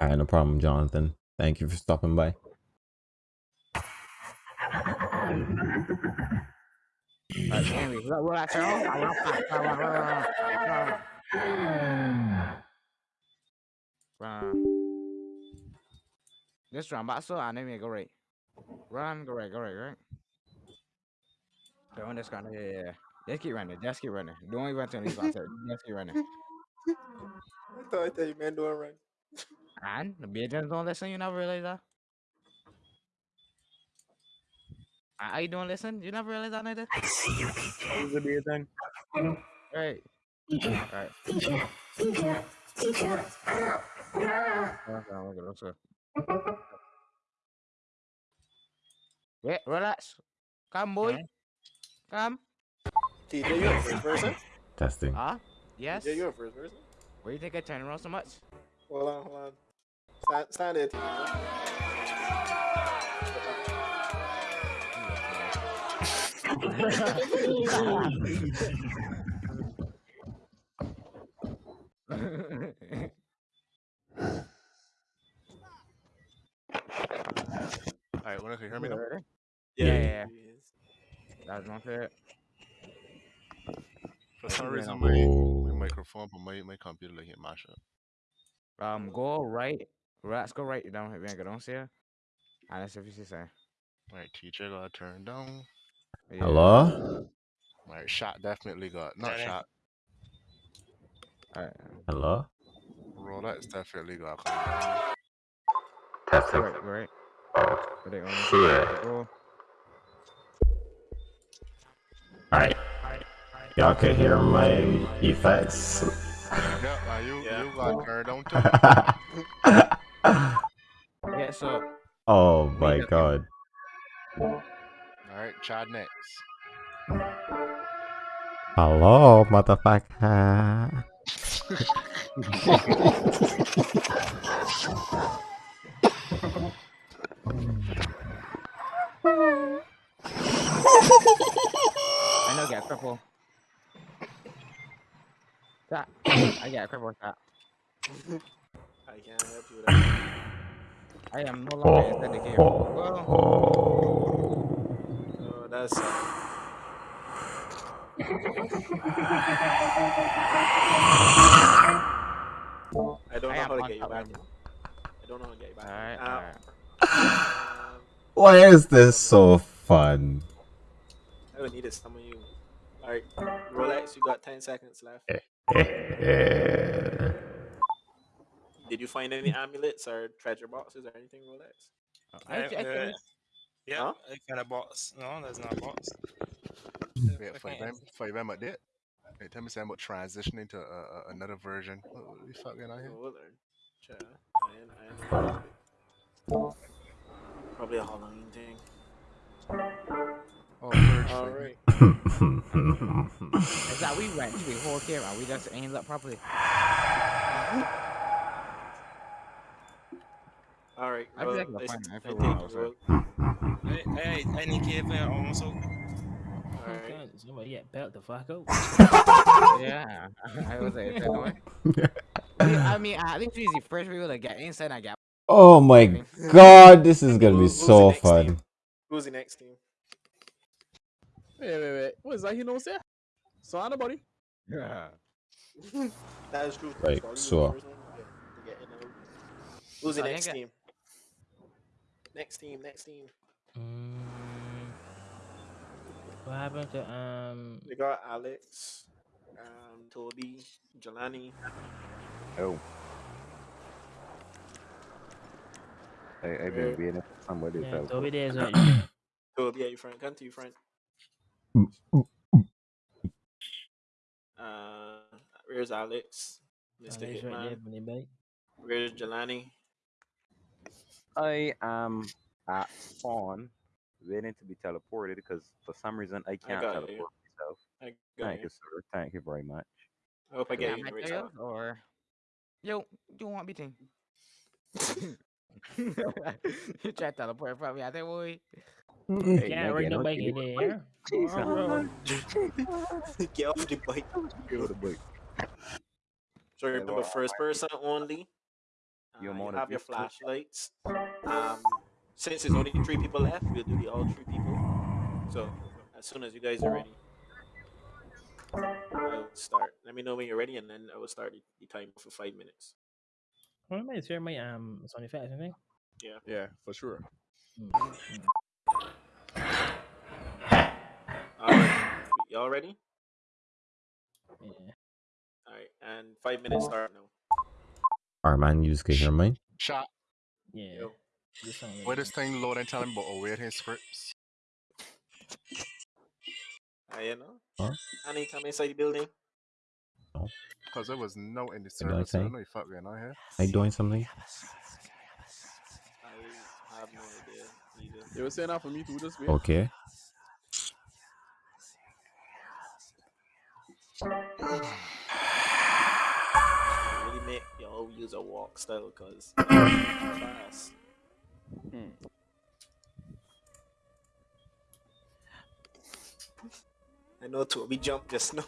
Alright, no problem, Jonathan. Thank you for stopping by. Alright, back so and then we go right. Run, go right, go right, right. Go on this corner, yeah, yeah, yeah. Just keep running, just keep running. Don't even turn these ones out. Just keep running. I thought I tell you, man, don't run. And the agents don't listen, you never realize that? Ah, you don't listen? You never realize that neither? I see you, Who's the beer thing? Right. Right. Okay, look at this, sir. Wait, relax. Come, boy. Come. TJ, you a first person? Testing. Ah, yes. TJ, you a first person? Why do you think I turn around so much? Hold on, hold on. Stand, stand there, TJ. Alright, when can you hear me now? Yeah, Yeah. yeah, yeah. That's not it. For some Yeah. reason, my, Oh. my microphone, but my, my computer like it mash up. Um, go right. Let's go right down here. Go down here. And let's see if you see something. Right, teacher got turned down. Hello? Right, shot definitely got not Johnny. shot. Alright. Hello? Rolex definitely got come. Testing. Right, right. But they only Shit. Alright. Y'all can hear my effects. Yeah, uh, you Yeah. you got turned on too. Yeah, so oh my god. Alright, Chad next. Hello, motherfucker. I know get cripple. That I get cripple that. I can't help you with that. I am no longer inside the game. Well, Oh, that's I don't know am how to get you back. I don't know how to get you back. Alright, Uh, alright. um, Why is this so fun? I would need it some of you. Alright, relax, you got 10 seconds left. Did you find any amulets or treasure boxes or anything, Rolex? I, I, Uh, uh, yeah, Huh? I kind of box. No, there's not a box. Wait, for them, for them at that. Hey, tell me something about transitioning to uh, uh, another version. What, what the fuck going on here? We'll. Sure. I, I know. Probably a Halloween thing. Oh. Alright. is that we went to the whole camera? We just aimed up properly. Alright. I feel well, like uh, we're I, fine. I I feel think well, so- Hey, hey, I need cave there almost out. Alright. Somebody get belt the fuck out. Yeah, I was like, that way. I mean, at least we the first people to get inside and get. Oh my god, this is gonna be Who's the so next fun. team? Who's the next team? Wait, wait, wait. What is that you know, say? So, anybody? Yeah. That is true. Right, Sorry, so- were the first one to get- to get in out. Who's the So next team? Next team, next team. Mm, what happened to um? We got Alex, um, Toby, Jelani. Oh. I, I've Yeah. been waiting for somebody Yeah, to Toby there's a Toby, are you front? Come to you front. Uh, where's Alex? Mr. Alex right Hitman. there, from the back. Where's Jelani? I am at spawn waiting to be teleported because for some reason I can't got teleport you. myself. I got Thank you. you, sir. Thank you very much. I hope I Yeah, get you right or yo, you want me to? you try to teleport from me, I think boy. Hey, Can't nigga, ride no don't bike give in me- the air. Jesus, Bro. get off the bike. Get off the bike. So Hey, remember, well, first person only. Uh, You're you more have your flashlights. Um, since there's only three people left, we'll do the all three people. So as soon as you guys are ready, I'll start. Let me know when you're ready, and then I will start the, the timer for five minutes. What am I share my um sound effects? I think. Yeah. Yeah, for sure. All right. Y'all ready? Yeah. All right. And five minutes start now. Arman, you can hear mine? Shot. Yeah. Yo. This sound like Where this thing load and tell him about awaiting scripts. Uh, you know. Huh? Annie, come inside the building. Oh. Because there was no in the What I service. so I say? don't know if fuck going on here. Are you doing something? I have no idea either. They were saying that for me too this week. Okay. really make y'all use a walk style because fast. Hmm. I know Toby jumped just now.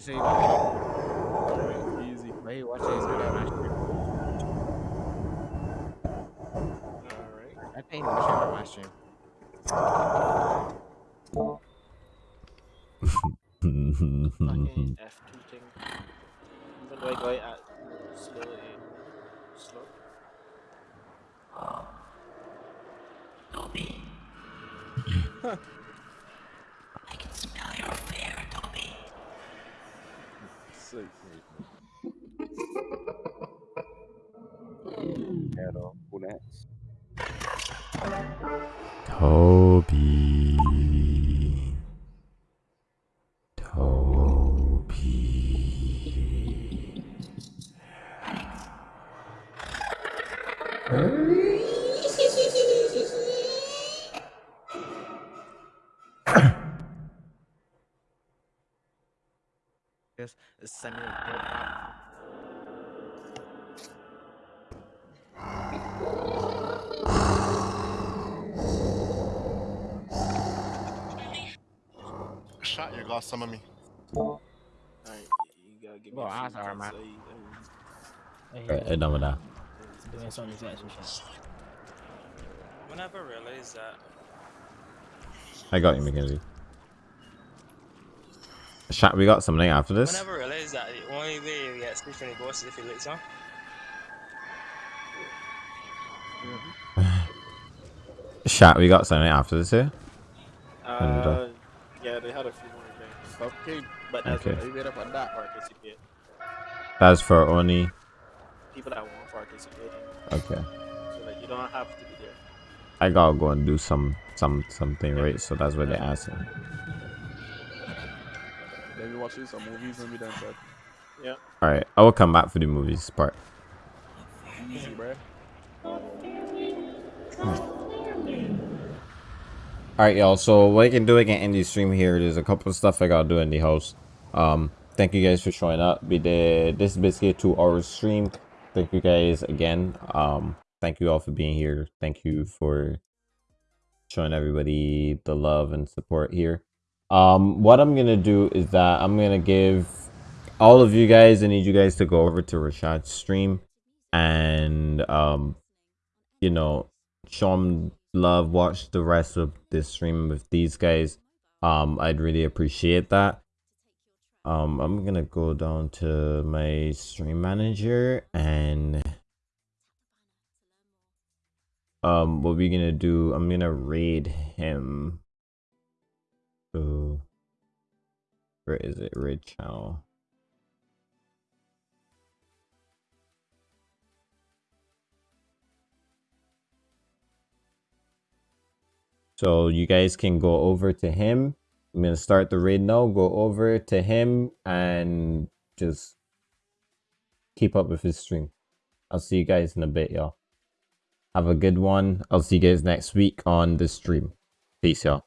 You say you want Alright, easy. Why you watching this video, man? Alright. I think you should have my stream. Fucking F2 thing. Even though I go at slow, it slow. Sick. Shot, you got some of me. Alright, you gotta give me Well, a few answer her, things, man. you- Hey, Alright, hey, done with that. doing something that's some shit. Whenever I realize that I got you, Mackenzie. Chat, we got something after this. Whenever I realize that the only way you get sleep when you go is if you lights on. Chat, we got something after this here. And, uh, Uh, yeah, they had a few more things. Okay. But that's Okay. what made up on that participate. That's for only. People that won't participate. Okay. So that you don't have to be there. I gotta go and do some some something right, so that's what they're asking. Then we watch some movies when we done chat. Yeah. Alright, I will come back for the movies part. Easy, bruh. Alright, y'all. So what I can do, I can end the stream here. There's a couple of stuff I gotta do in the house. Um, thank you guys for showing up. We did this is basically a two-hour stream. Thank you guys again. Um, thank you all for being here. Thank you for showing everybody the love and support here. Um, what I'm gonna do is that I'm gonna give all of you guys. I need you guys to go over to Rashad's stream and um, you know, show them love. Watch the rest of this stream with these guys. Um, I'd really appreciate that. Um, I'm gonna go down to my stream manager and um, what we're gonna do? I'm gonna raid him. So, where is it? Raid channel. So you guys can go over to him. I'm gonna start the raid now. Go over to him and just keep up with his stream. I'll see you guys in a bit, y'all. Have a good one. I'll see you guys next week on the stream. Peace, y'all.